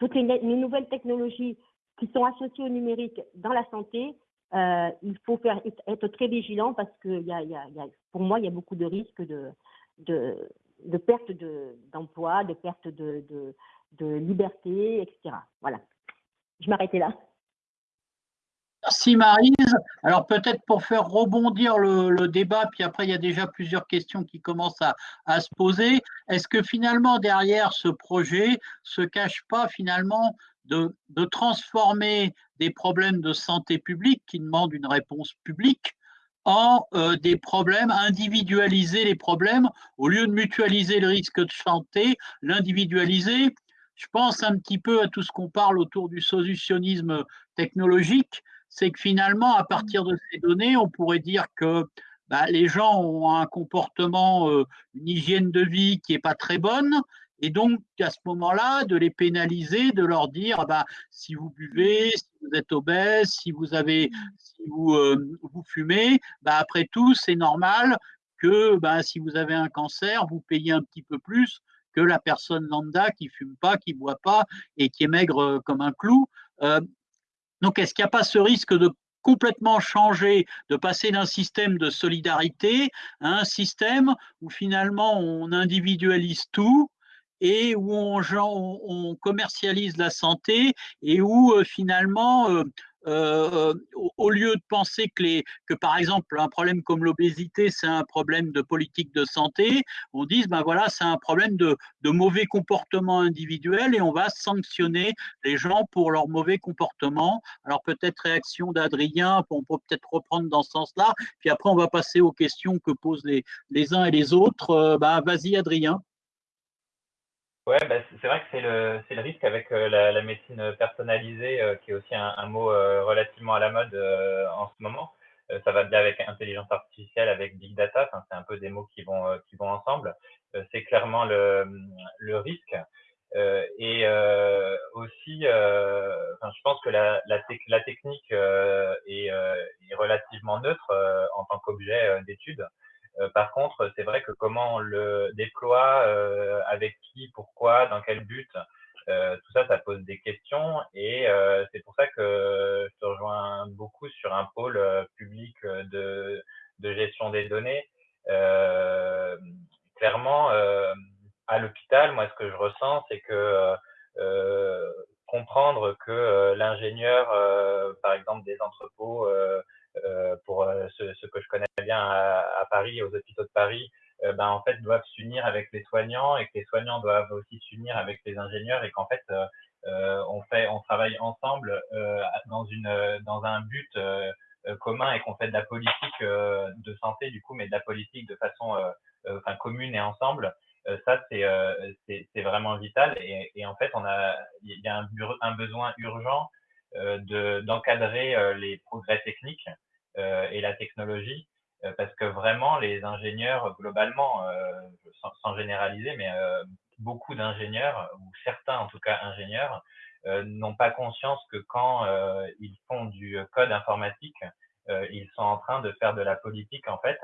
Speaker 5: toutes les, les, nouvelles technologies qui sont associées au numérique dans la santé, euh, il faut faire, être très vigilant parce que pour moi, il y a beaucoup de risques de, de, perte d'emploi, de, perte de liberté, etc. Voilà. Je m'arrêtais là.
Speaker 1: Merci Marise. Alors peut-être pour faire rebondir le, débat, puis après il y a déjà plusieurs questions qui commencent à, se poser. Est-ce que finalement derrière ce projet se cache pas finalement de, de, transformer des problèmes de santé publique qui demandent une réponse publique en euh, des problèmes, individualiser les problèmes au lieu de mutualiser le risque de santé, l'individualiser? Je pense un petit peu à tout ce qu'on parle autour du solutionnisme technologique c'est que finalement, à partir de ces données, on pourrait dire que bah, les gens ont un comportement, euh, une hygiène de vie qui n'est pas très bonne, et donc à ce moment-là, de les pénaliser, de leur dire, bah, si vous buvez, si vous êtes obèse, si vous avez, si vous, euh, vous fumez, bah, après tout, c'est normal que bah, si vous avez un cancer, vous payez un petit peu plus que la personne lambda qui fume pas, qui boit pas et qui est maigre euh, comme un clou. Euh, donc, est-ce qu'il n'y a pas ce risque de complètement changer, de passer d'un système de solidarité à un système où finalement on individualise tout et où on, commercialise la santé et où finalement euh, au lieu de penser que, par exemple, un problème comme l'obésité, c'est un problème de politique de santé, on dit, ben voilà, c'est un problème de, mauvais comportement individuel et on va sanctionner les gens pour leur mauvais comportement. Alors peut-être réaction d'Adrien, on peut peut-être reprendre dans ce sens-là, puis après on va passer aux questions que posent les, les uns et les autres. Ben, Vas-y Adrien.
Speaker 2: Ouais, bah, c'est vrai que c'est le, c'est le risque avec euh, la, la, médecine personnalisée, euh, qui est aussi un, un mot euh, relativement à la mode en ce moment. ça va bien avec intelligence artificielle, avec big data. C'est un peu des mots qui vont qui vont ensemble. c'est clairement le, le risque. et aussi, je pense que la, la, la technique est, est, relativement neutre en tant qu'objet d'étude. Euh, par contre, c'est vrai que comment on le déploie, euh, avec qui, pourquoi, dans quel but, euh, tout ça, ça pose des questions et c'est pour ça que je te rejoins beaucoup sur un pôle public de, de, gestion des données. clairement, à l'hôpital, moi, ce que je ressens, c'est que comprendre que l'ingénieur, par exemple, des entrepôts euh, pour euh, ce, ce, que je connais bien à, à, Paris, aux hôpitaux de Paris, euh, ben, en fait, doivent s'unir avec les soignants et que les soignants doivent aussi s'unir avec les ingénieurs et qu'en fait, on fait, on travaille ensemble dans une, dans un but commun et qu'on fait de la politique de santé du coup, mais de la politique de façon enfin, commune et ensemble. ça, c'est c'est vraiment vital. Et, et, en fait, on a, il y a un, un besoin urgent euh, d'encadrer euh, les progrès techniques euh, et la technologie parce que vraiment les ingénieurs globalement, sans, sans, généraliser, mais beaucoup d'ingénieurs ou certains en tout cas ingénieurs n'ont pas conscience que quand ils font du code informatique, ils sont en train de faire de la politique en fait,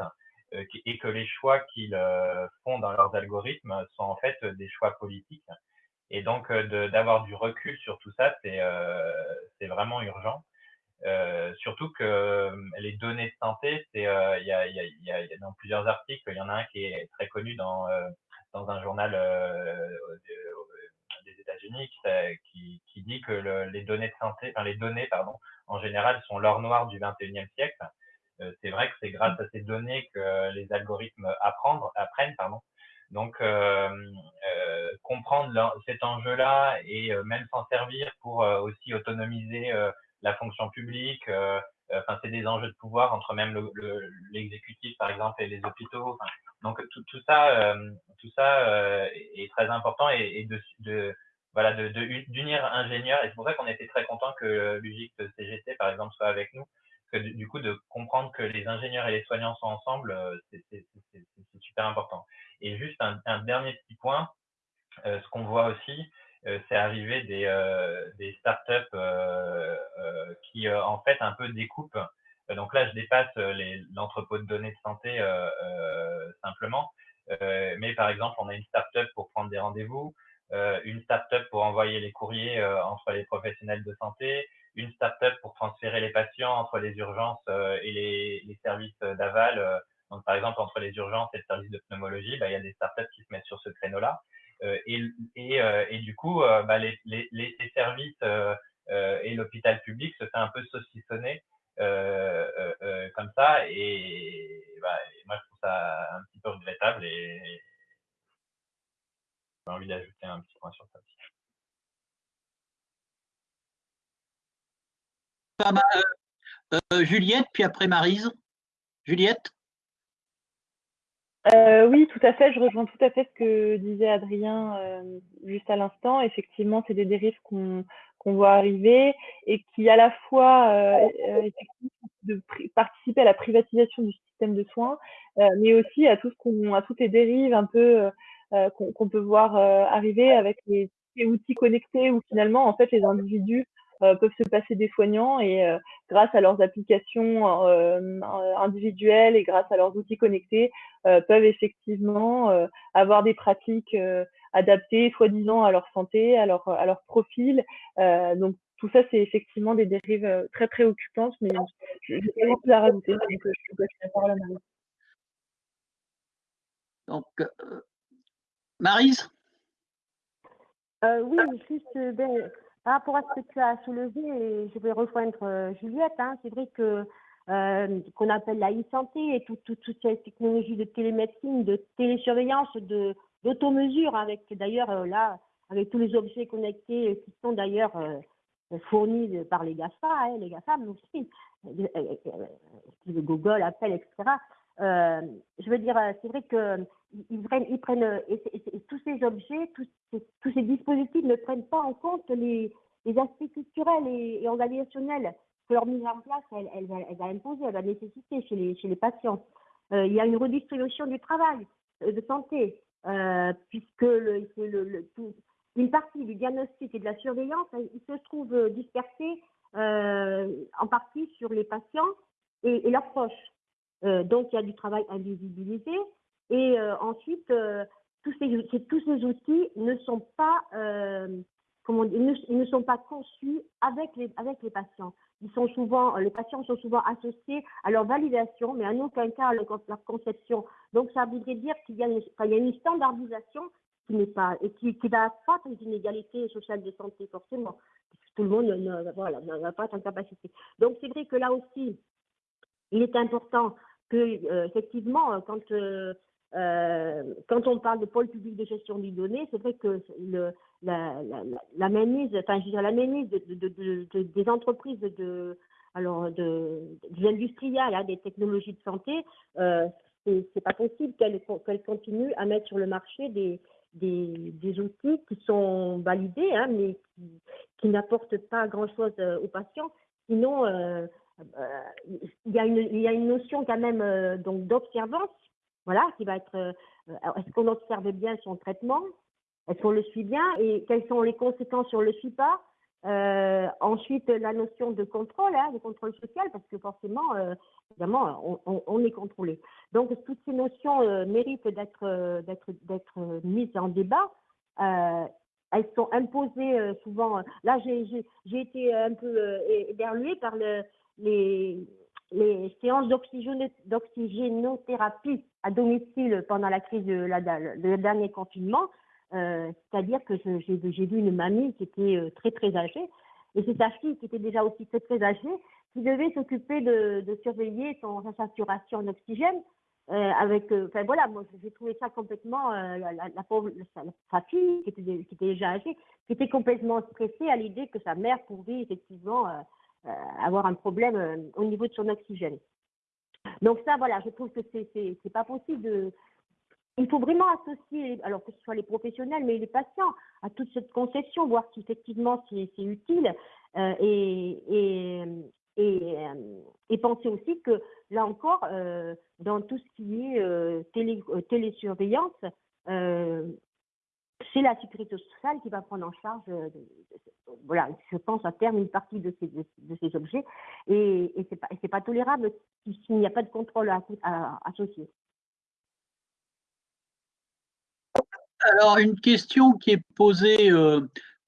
Speaker 2: et que les choix qu'ils font dans leurs algorithmes sont en fait des choix politiques. Et donc, euh, d'avoir du recul sur tout ça, c'est euh, vraiment urgent. Euh, surtout que les données de santé, il y, a, y, a, y, a, dans plusieurs articles, il y en a un qui est très connu dans, dans un journal des États-Unis qui, qui, dit que le, les données de santé, enfin les données pardon, en général sont l'or noir du 21e siècle. c'est vrai que c'est grâce à ces données que les algorithmes apprennent, apprennent pardon. Donc, euh, euh, comprendre cet enjeu-là et euh, même s'en servir pour aussi autonomiser la fonction publique. Enfin, c'est des enjeux de pouvoir entre même l'exécutif, par exemple, et les hôpitaux. donc, tout, tout ça, tout ça est très important et, et de, de voilà, d'unir de, ingénieurs. Et c'est pour ça qu'on était très content que l'UGIC CGT, par exemple, soit avec nous. Que du coup, de comprendre que les ingénieurs et les soignants sont ensemble, c'est super important. Et juste un, dernier petit point, euh, ce qu'on voit aussi, euh, c'est arriver des, euh, des startups euh, euh, qui en fait un peu découpent. Donc là, je dépasse l'entrepôt de données de santé simplement. mais par exemple, on a une startup pour prendre des rendez-vous, une startup pour envoyer les courriers entre les professionnels de santé, une startup pour transférer les patients entre les urgences et les, les services d'aval donc, par exemple, entre les urgences et le service de pneumologie, bah, il y a des startups qui se mettent sur ce créneau-là. Euh, et, et, euh, et, du coup, euh, bah, les, les, les, services euh, et l'hôpital public se fait un peu saucissonner comme ça. Et, bah, moi, je trouve ça un petit peu regrettable et j'ai envie d'ajouter un petit point sur ça aussi.
Speaker 1: Juliette, puis après Marise. Juliette?
Speaker 3: Euh, oui, tout à fait. Je rejoins tout à fait ce que disait Adrien euh, juste à l'instant. Effectivement, c'est des dérives qu'on voit arriver et qui à la fois euh, euh de participer à la privatisation du système de soins, euh, mais aussi à tout ce à toutes les dérives un peu euh, qu'on peut voir arriver avec les, outils connectés où finalement en fait les individus euh, peuvent se passer des soignants et euh, grâce à leurs applications euh, individuelles et grâce à leurs outils connectés peuvent effectivement avoir des pratiques adaptées soi-disant à leur santé, à leur, à leur profil. donc tout ça, c'est effectivement des dérives très préoccupantes, mais je n'ai pas beaucoup à rajouter, donc je peux la parole à Marie.
Speaker 1: Donc, Marise
Speaker 5: oui, juste ben, par rapport à ce que tu as soulevé, je vais rejoindre Juliette. Hein, c'est vrai que qu'on appelle la e-santé et toute toute cette technologie de télémédecine, de télésurveillance, de d'automesure, avec d'ailleurs là, avec tous les objets connectés qui sont d'ailleurs fournis par les GAFA, hein, les GAFAM aussi, Google, Apple, etc. Euh, je veux dire, c'est vrai que ils prennent, ils prennent et, tous ces objets, tous ces, dispositifs ne prennent pas en compte les, aspects culturels et, organisationnels que leur mise en place, elle, elle, elle, va imposer, elle va nécessiter chez les, patients. Euh, il y a une redistribution du travail euh, de santé, euh, puisque le, le, le, une partie du diagnostic et de la surveillance, il se trouve dispersé euh, en partie sur les patients et, leurs proches. Euh, donc, il y a du travail invisibilisé. Et euh, ensuite, euh, tous, ces, outils ne sont pas, comment dire, ils ne, ils ne, sont pas conçus avec les, patients. Ils sont souvent, les patients sont souvent associés à leur validation, mais en aucun cas à leur, conception. Donc, ça voudrait dire qu'il y, a une, standardisation qui n'est pas et qui, qui va accroître les inégalités sociales de santé forcément tout le monde n'a voilà, pas cette capacité. Donc c'est vrai que là aussi, il est important que euh, effectivement, quand euh, euh, quand on parle de pôle public de gestion des données, c'est vrai que la, la, enfin, je veux la mainmise de, de, de, des entreprises de, alors, de, des industriels, hein, des technologies de santé, euh, c'est pas possible qu'elles qu continuent à mettre sur le marché des, des, outils qui sont validés, hein, mais qui, n'apportent pas grand-chose aux patients. Sinon, euh, euh, il, y a une, y a une notion quand même euh, donc d'observance, voilà, qui va être euh, est-ce qu'on observe bien son traitement, est-ce qu'on le suit bien? Et quelles sont les conséquences si on le suit pas. Euh, ensuite, la notion de contrôle, hein, de contrôle social, parce que forcément, euh, évidemment, on, est contrôlé. Donc, toutes ces notions méritent d'être d'être d'être mises en débat. elles sont imposées souvent. Là, j'ai été un peu éberluée par le, les, les séances d'oxygénothérapie à domicile pendant la crise de la, le dernier confinement, euh, c'est-à-dire que j'ai vu une mamie qui était euh, très très âgée, et c'est sa fille qui était déjà aussi très très âgée, qui devait s'occuper de, surveiller son, sa saturation en oxygène. Euh, avec, euh, enfin voilà, moi j'ai trouvé ça complètement, la, pauvre, sa, fille qui était, qui était déjà âgée, qui était complètement stressée à l'idée que sa mère pouvait effectivement avoir un problème euh, au niveau de son oxygène. Donc ça, voilà, je trouve que c'est pas possible. Il faut vraiment associer, alors que ce soit les professionnels, mais les patients, à toute cette conception, voir si effectivement c'est utile euh, et, penser aussi que là encore, euh, dans tout ce qui est euh, télé, télésurveillance, c'est la sécurité sociale qui va prendre en charge, euh, je pense à terme une partie de ces, objets, et, c'est pas, pas tolérable s'il n'y a pas de contrôle à, à, associé.
Speaker 1: Alors, une question qui est posée euh,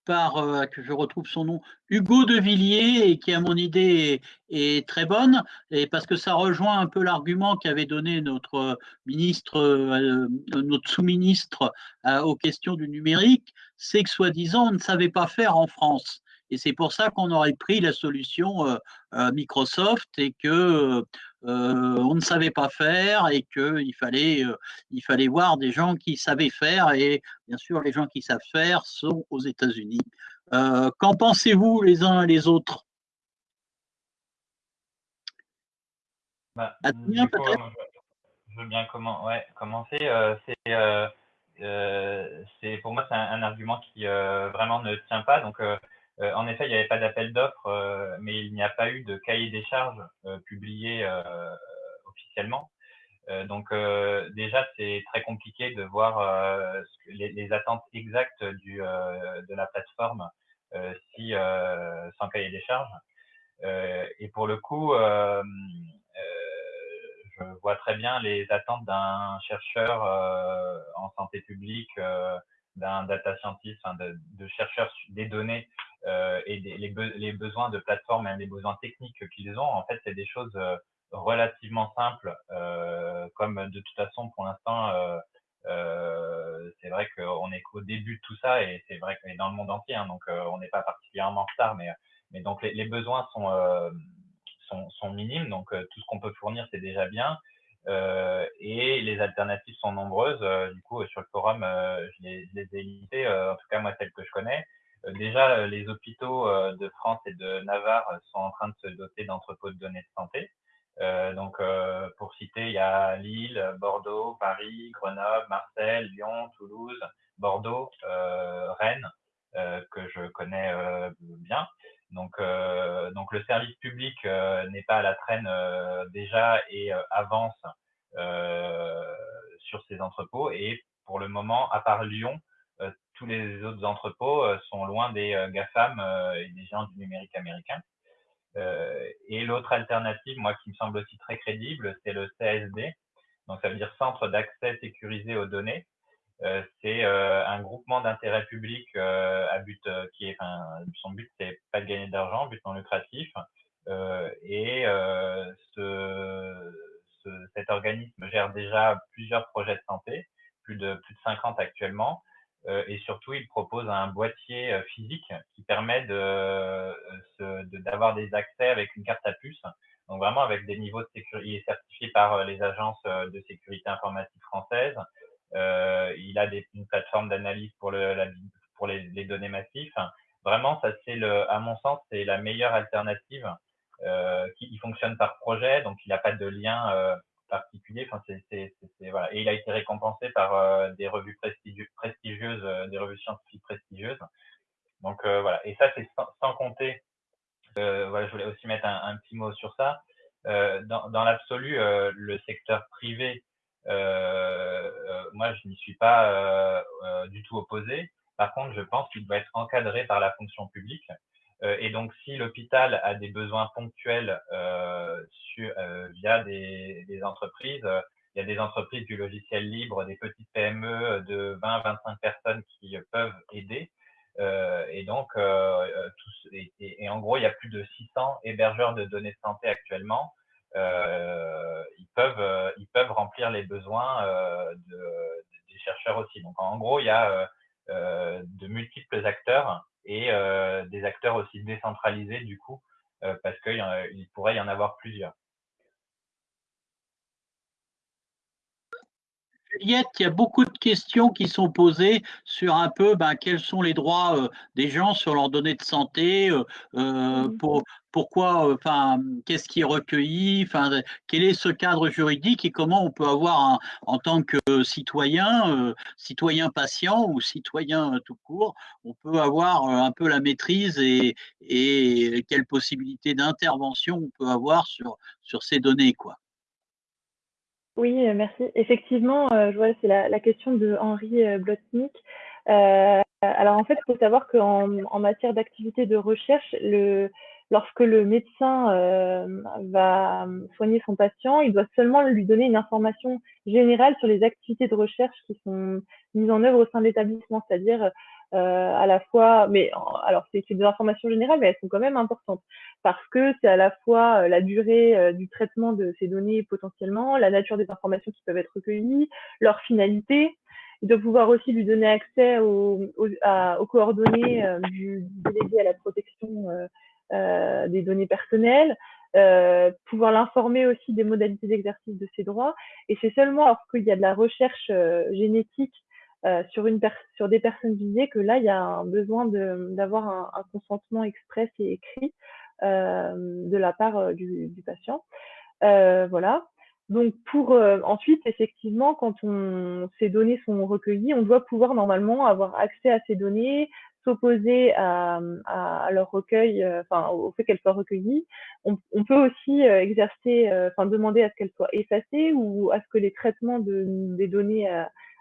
Speaker 1: par, euh, que je retrouve son nom, Hugo de Villiers, et qui à mon idée est, très bonne, et parce que ça rejoint un peu l'argument qu'avait donné notre ministre, euh, notre sous-ministre euh, aux questions du numérique, c'est que soi-disant on ne savait pas faire en France. Et c'est pour ça qu'on aurait pris la solution euh, euh, Microsoft et que euh, on ne savait pas faire et qu'il fallait, il fallait voir des gens qui savaient faire. Et bien sûr, les gens qui savent faire sont aux États-Unis. Qu'en pensez-vous les uns et les autres?
Speaker 2: Bah, Adrien, coup, je veux bien comment, ouais, commencer. Euh, c'est euh, euh, pour moi c'est un, un, argument qui vraiment ne tient pas. Donc euh, en effet, il n'y avait pas d'appel d'offres, euh, mais il n'y a pas eu de cahier des charges euh, publié officiellement. donc déjà, c'est très compliqué de voir les, attentes exactes de la plateforme si sans cahier des charges. et pour le coup, je vois très bien les attentes d'un chercheur en santé publique, d'un data scientist, de, de chercheurs des données euh, et les, be les, besoins de plateforme et les besoins techniques qu'ils ont, en fait, c'est des choses euh, relativement simples, euh, comme de toute façon, pour l'instant, c'est vrai qu'on est qu'au début de tout ça et c'est vrai qu'on est dans le monde entier, hein, donc on n'est pas particulièrement en retard, mais, donc les, besoins sont, sont, minimes, donc tout ce qu'on peut fournir, c'est déjà bien. Euh, et les alternatives sont nombreuses. du coup, sur le forum, je les, je, les, ai listées, en tout cas moi celles que je connais. déjà, les hôpitaux de France et de Navarre sont en train de se doter d'entrepôts de données de santé. Euh, donc, euh, pour citer, il y a Lille, Bordeaux, Paris, Grenoble, Marseille, Lyon, Toulouse, Bordeaux, euh, Rennes, que je connais bien. Donc, donc, le service public n'est pas à la traîne déjà et avance sur ces entrepôts. Et pour le moment, à part Lyon, tous les autres entrepôts sont loin des GAFAM et des géants du numérique américain. Euh, et l'autre alternative, moi, qui me semble aussi très crédible, c'est le CSD. Donc, ça veut dire Centre d'accès sécurisé aux données. Euh, c'est euh, un groupement d'intérêt public à but qui est, enfin, son but c'est pas de gagner d'argent, but non lucratif. et ce, ce, cet organisme gère déjà plusieurs projets de santé, plus de plus de 50 actuellement. Euh, et surtout, il propose un boîtier euh, physique qui permet euh, d'avoir de, des accès avec une carte à puce. Donc vraiment avec des niveaux de sécurité, il est certifié par les agences de sécurité informatique françaises. Euh, il a des, une plateforme d'analyse pour, le, pour les, les, données massives. Vraiment, ça c'est à mon sens, c'est la meilleure alternative euh, qui il fonctionne par projet, donc il n'a pas de lien euh, particulier. Enfin, c'est, voilà. Et il a été récompensé par euh, des revues prestigieuses, euh, des revues scientifiques prestigieuses. Donc euh, voilà. Et ça, c'est sans, compter. voilà, je voulais aussi mettre un, un petit mot sur ça. dans, dans l'absolu, le secteur privé, moi, je n'y suis pas du tout opposé. Par contre, je pense qu'il doit être encadré par la fonction publique. Euh, et donc, si l'hôpital a des besoins ponctuels euh, sur, euh, via des, des entreprises, il y a des entreprises du logiciel libre, des petites PME de 20-25 personnes qui peuvent aider. Euh, et donc, euh, tous, et, et, en gros, il y a plus de 600 hébergeurs de données de santé actuellement. Euh, ils peuvent, ils peuvent remplir les besoins de, des chercheurs aussi. Donc, en gros, il y a de multiples acteurs et euh, des acteurs aussi décentralisés du coup, euh, parce qu'il pourrait y en avoir plusieurs.
Speaker 1: Juliette, il y a beaucoup de questions qui sont posées sur un peu ben, quels sont les droits euh, des gens sur leurs données de santé, euh, mmh. pour, pourquoi, enfin, qu'est-ce qui est recueilli, enfin, quel est ce cadre juridique et comment on peut avoir en tant que citoyen, euh, citoyen patient ou citoyen tout court, on peut avoir un peu la maîtrise et, et quelles possibilités d'intervention on peut avoir sur, sur ces données, quoi.
Speaker 3: Oui, euh, merci. Effectivement, euh, je vois, c'est la, question de Henri euh, Blotnik. Alors en fait, il faut savoir qu'en en matière d'activité de recherche, lorsque le médecin va soigner son patient, il doit seulement lui donner une information générale sur les activités de recherche qui sont mises en œuvre au sein de l'établissement, c'est-à-dire à la fois, mais alors c'est des informations générales, mais elles sont quand même importantes parce que c'est à la fois euh, la durée euh, du traitement de ces données potentiellement, la nature des informations qui peuvent être recueillies, leur finalité. Doit pouvoir aussi lui donner accès aux, aux, aux coordonnées du, délégué à la protection des données personnelles, euh, pouvoir l'informer aussi des modalités d'exercice de ses droits. Et c'est seulement lorsqu'il y a de la recherche euh, génétique euh, sur, une sur des personnes visées que là, il y a un besoin d'avoir un, un, consentement express et écrit euh, de la part euh, du, du, patient. Euh, voilà. Donc pour ensuite, effectivement, quand on, ces données sont recueillies, on doit pouvoir normalement avoir accès à ces données, s'opposer à, à, leur recueil, enfin au fait qu'elles soient recueillies. On, on peut aussi exercer, enfin demander à ce qu'elles soient effacées ou à ce que les traitements de, des données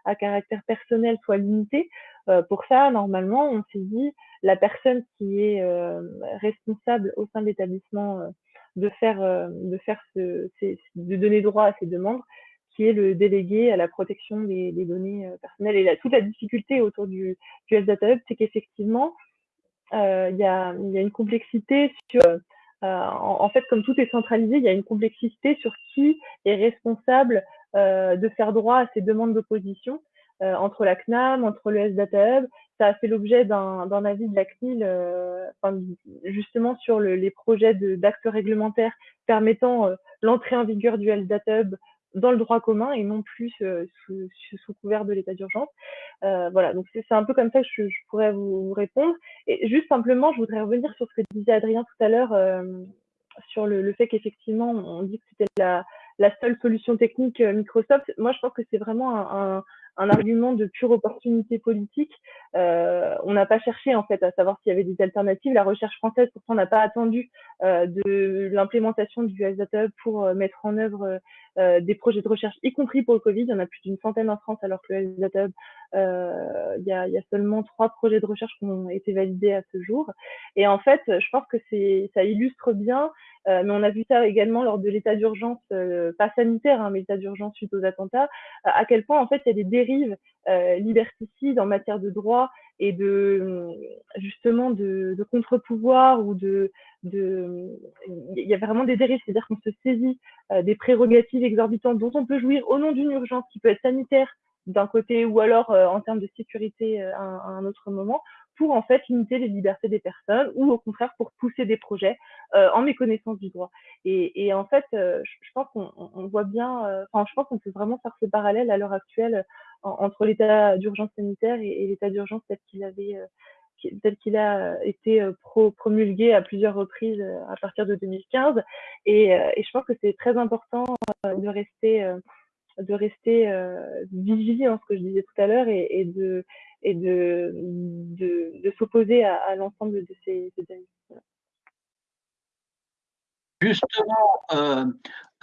Speaker 3: à caractère personnel soit limité. Euh, pour ça, normalement, on s'est la personne qui est euh, responsable au sein de l'établissement euh, de faire, de faire de donner droit à ces demandes, qui est le délégué à la protection des, données personnelles. Et là, toute la difficulté autour du, du Health Data Hub, c'est qu'effectivement, il y, a, y a une complexité sur en, fait, comme tout est centralisé, il y a une complexité sur qui est responsable euh, de faire droit à ces demandes d'opposition. entre la CNAM, entre le SDATA Hub. Ça a fait l'objet d'un avis de la CNIL, justement sur les projets d'actes réglementaires permettant l'entrée en vigueur du SDATA Hub dans le droit commun et non plus sous, couvert de l'état d'urgence. Euh, voilà, donc c'est un peu comme ça que je, pourrais vous, répondre. Et juste simplement, je voudrais revenir sur ce que disait Adrien tout à l'heure euh, sur le, fait qu'effectivement, on dit que c'était la, seule solution technique euh, Microsoft. Moi, je pense que c'est vraiment un, argument de pure opportunité politique. Euh, on n'a pas cherché en fait à savoir s'il y avait des alternatives. La recherche française pourtant n'a pas attendu euh, de l'implémentation du Hub pour mettre en œuvre euh, des projets de recherche, y compris pour le Covid. Il y en a plus d'une centaine en France, alors que le Data Hub, il y a, y, a, seulement trois projets de recherche qui ont été validés à ce jour. Et en fait, je pense que ça illustre bien euh, mais on a vu ça également lors de l'état d'urgence, euh, pas sanitaire, hein, mais l'état d'urgence suite aux attentats, euh, à quel point en fait il y a des dérives liberticides en matière de droit et de justement de, contre-pouvoir ou de, de il y a vraiment des dérives, c'est-à-dire qu'on se saisit des prérogatives exorbitantes dont on peut jouir au nom d'une urgence qui peut être sanitaire d'un côté ou alors en termes de sécurité à un autre moment pour en fait limiter les libertés des personnes ou au contraire pour pousser des projets euh, en méconnaissance du droit. Et, en fait, euh, je, pense qu'on voit bien, euh, je pense qu'on peut vraiment faire ce parallèle à l'heure actuelle entre l'état d'urgence sanitaire et, l'état d'urgence tel qu'il avait tel qu'il a été promulgué à plusieurs reprises à partir de 2015. Et, je pense que c'est très important de rester de rester vigilant, ce que je disais tout à l'heure, et, de et de, s'opposer à, l'ensemble de ces, ces.
Speaker 1: Justement, euh,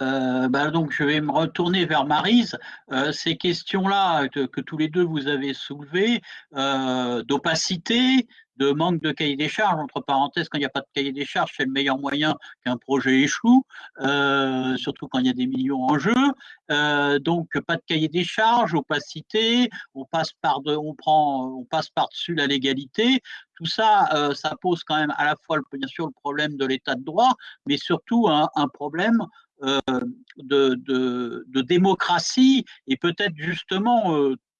Speaker 1: euh, bah je vais me retourner vers Marise. Euh, ces questions-là que, tous les deux vous avez soulevées, d'opacité, de manque de cahier des charges. Entre parenthèses, quand il n'y a pas de cahier des charges, c'est le meilleur moyen qu'un projet échoue, euh, surtout quand il y a des millions en jeu. Euh, donc pas de cahier des charges, opacité, on passe par on prend, on passe par dessus la légalité. Tout ça, euh, ça pose quand même à la fois, bien sûr, le problème de l'état de droit, mais surtout un, problème de, de, démocratie et peut-être justement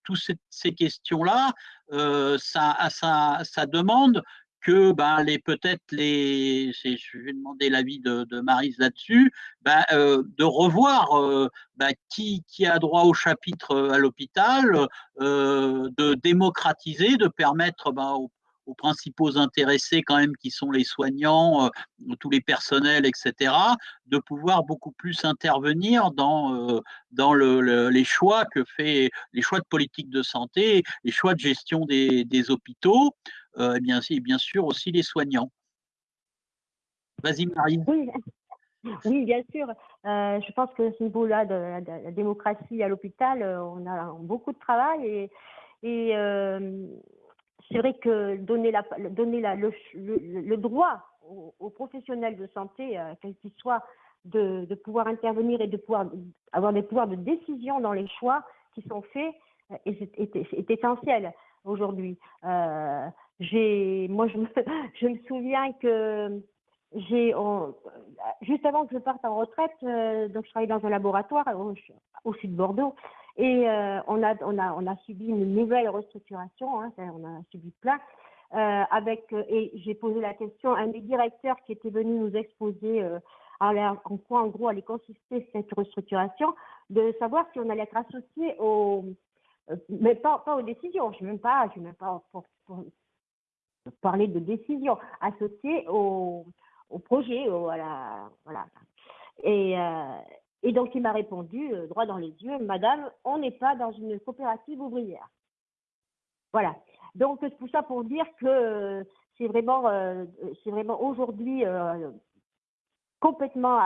Speaker 1: toutes ces, questions-là, euh, ça, demande que ben, les peut-être les, je vais demander l'avis de, de Marise là-dessus, ben, euh, de revoir euh, ben, qui, qui a droit au chapitre à l'hôpital, de démocratiser, de permettre ben, aux principaux intéressés quand même qui sont les soignants, euh, tous les personnels, etc., de pouvoir beaucoup plus intervenir dans, euh, dans le, le, les choix que fait les choix de politique de santé, les choix de gestion des, hôpitaux, euh, et, bien, et bien sûr aussi les soignants. Vas-y Marie.
Speaker 5: Oui. Oui, bien sûr. Je pense que ce niveau-là de, la démocratie à l'hôpital, on a beaucoup de travail et, c'est vrai que donner, le, droit aux, professionnels de santé, euh, quels qu'ils soient, de, pouvoir intervenir et de pouvoir avoir des pouvoirs de décision dans les choix qui sont faits euh, est, essentiel aujourd'hui. Euh, moi, je me, souviens que j'ai, juste avant que je parte en retraite, donc je travaillais dans un laboratoire au sud de Bordeaux, et euh, on, a, on, a, on a subi une nouvelle restructuration, hein, on a subi plein. Euh, avec, euh, et j'ai posé la question à un des directeurs qui était venu nous exposer en quoi en gros allait consister cette restructuration, de savoir si on allait être associé au, euh, mais pas, pas aux décisions, je ne même pas, je même pas pour, parler de décision, associé au, au projet, voilà. Et, et donc, il m'a répondu, euh, droit dans les yeux, Madame, on n'est pas dans une coopérative ouvrière. Voilà. Donc, tout ça pour dire que euh, c'est vraiment, euh, vraiment aujourd'hui complètement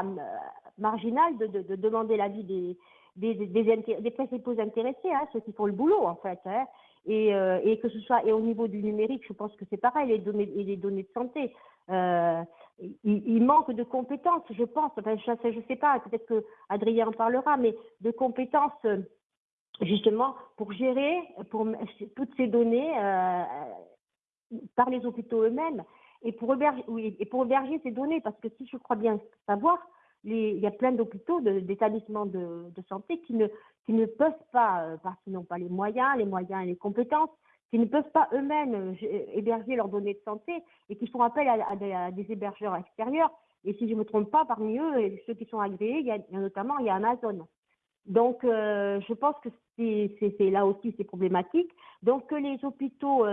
Speaker 5: marginal de, de, de demander l'avis des, des, des, principaux intéressés, hein, ceux qui font le boulot, en fait. Hein. Et, et, que ce soit et au niveau du numérique, je pense que c'est pareil, les données, les données de santé. Euh, il, manque de compétences, je pense. Enfin, je ne sais pas, peut-être que Adrien en parlera, mais de compétences justement pour gérer toutes ces données euh, par les hôpitaux eux-mêmes et pour héberger, oui, et pour héberger ces données, parce que si je crois bien savoir, il y a plein d'hôpitaux, d'établissements de, santé qui ne, qui ne peuvent pas, euh, parce qu'ils n'ont pas les moyens, les moyens et les compétences, qui ne peuvent pas eux-mêmes euh, héberger leurs données de santé et qui font appel à, des, hébergeurs extérieurs. Et si je ne me trompe pas, parmi eux, ceux qui sont agréés, il y a, notamment il y a Amazon. Donc, euh, je pense que c'est là aussi c'est problématique. Donc, que les hôpitaux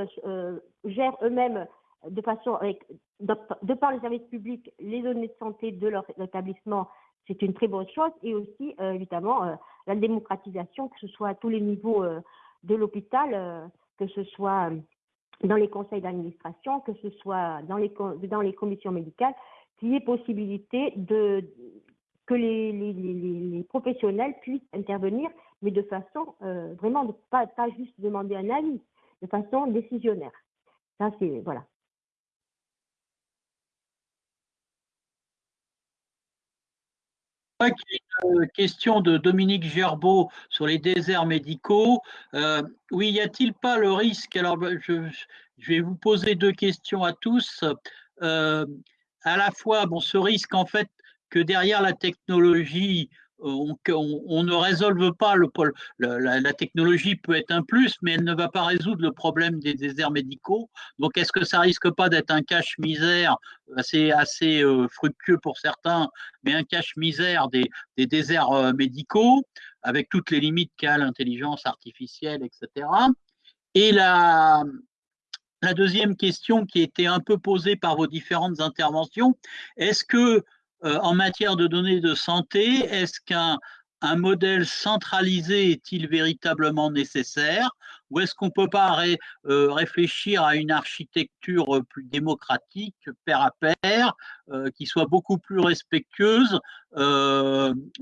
Speaker 5: gèrent eux-mêmes de façon avec, de, par les services publics, les données de santé de leur établissement, c'est une très bonne chose. Et aussi, euh, évidemment, euh, la démocratisation, que ce soit à tous les niveaux euh, de l'hôpital, que ce soit dans les conseils d'administration, que ce soit dans les, dans les commissions médicales, qu'il y ait possibilité de, que les, professionnels puissent intervenir, mais de façon vraiment, pas, pas juste demander un avis, de façon décisionnaire. Ça, c'est, voilà.
Speaker 1: Une question de Dominique Gerbeau sur les déserts médicaux. Euh, oui, y a-t-il pas le risque Alors, ben, je, vais vous poser deux questions à tous. Euh, à la fois, bon, ce risque en fait que derrière la technologie, on, ne résolve pas le, la, la, technologie peut être un plus, mais elle ne va pas résoudre le problème des déserts médicaux. Donc, est-ce que ça risque pas d'être un cache-misère assez, assez euh, fructueux pour certains, mais un cache-misère des, des, déserts euh, médicaux, avec toutes les limites qu'a l'intelligence artificielle, etc. Et la, la deuxième question qui était un peu posée par vos différentes interventions, est-ce que euh, en matière de données de santé, est-ce qu'un un modèle centralisé est-il véritablement nécessaire ou est-ce qu'on ne peut pas euh, réfléchir à une architecture plus démocratique, pair à pair, euh, qui soit beaucoup plus respectueuse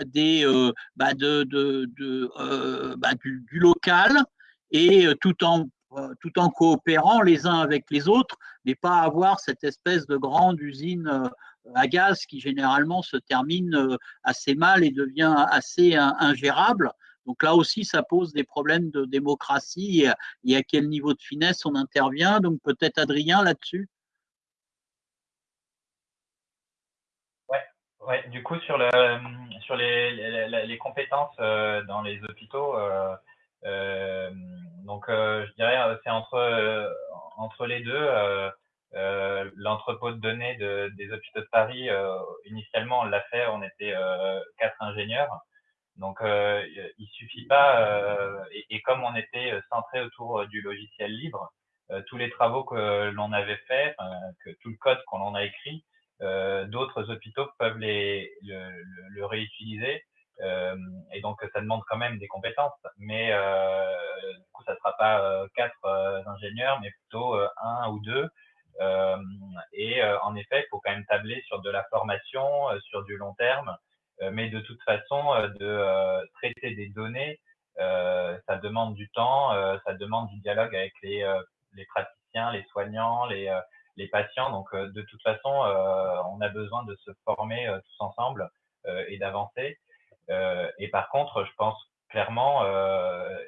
Speaker 1: du, local et tout en tout en coopérant les uns avec les autres, mais pas avoir cette espèce de grande usine à gaz qui généralement se termine euh, assez mal et devient assez ingérable. Donc là aussi, ça pose des problèmes de démocratie et, à quel niveau de finesse on intervient. Donc peut-être Adrien là-dessus?
Speaker 2: Ouais, ouais, du coup sur, le, sur les, compétences euh, dans les hôpitaux, euh, donc je dirais c'est entre les deux. Euh, l'entrepôt de données de, des hôpitaux de Paris, euh, initialement, on l'a fait, on était euh, quatre ingénieurs. Donc, il suffit pas, et, et, comme on était centré autour du logiciel libre, tous les travaux que l'on avait faits, que tout le code qu'on en a écrit, d'autres hôpitaux peuvent les, le, le, réutiliser. et donc, ça demande quand même des compétences. Mais du coup, ça sera pas quatre ingénieurs, mais plutôt un ou deux euh, et euh, en effet, il faut quand même tabler sur de la formation, euh, sur du long terme. mais de toute façon, de traiter des données, ça demande du temps, ça demande du dialogue avec les, praticiens, les soignants, les, patients. Donc, de toute façon, on a besoin de se former tous ensemble et d'avancer. et par contre, je pense clairement,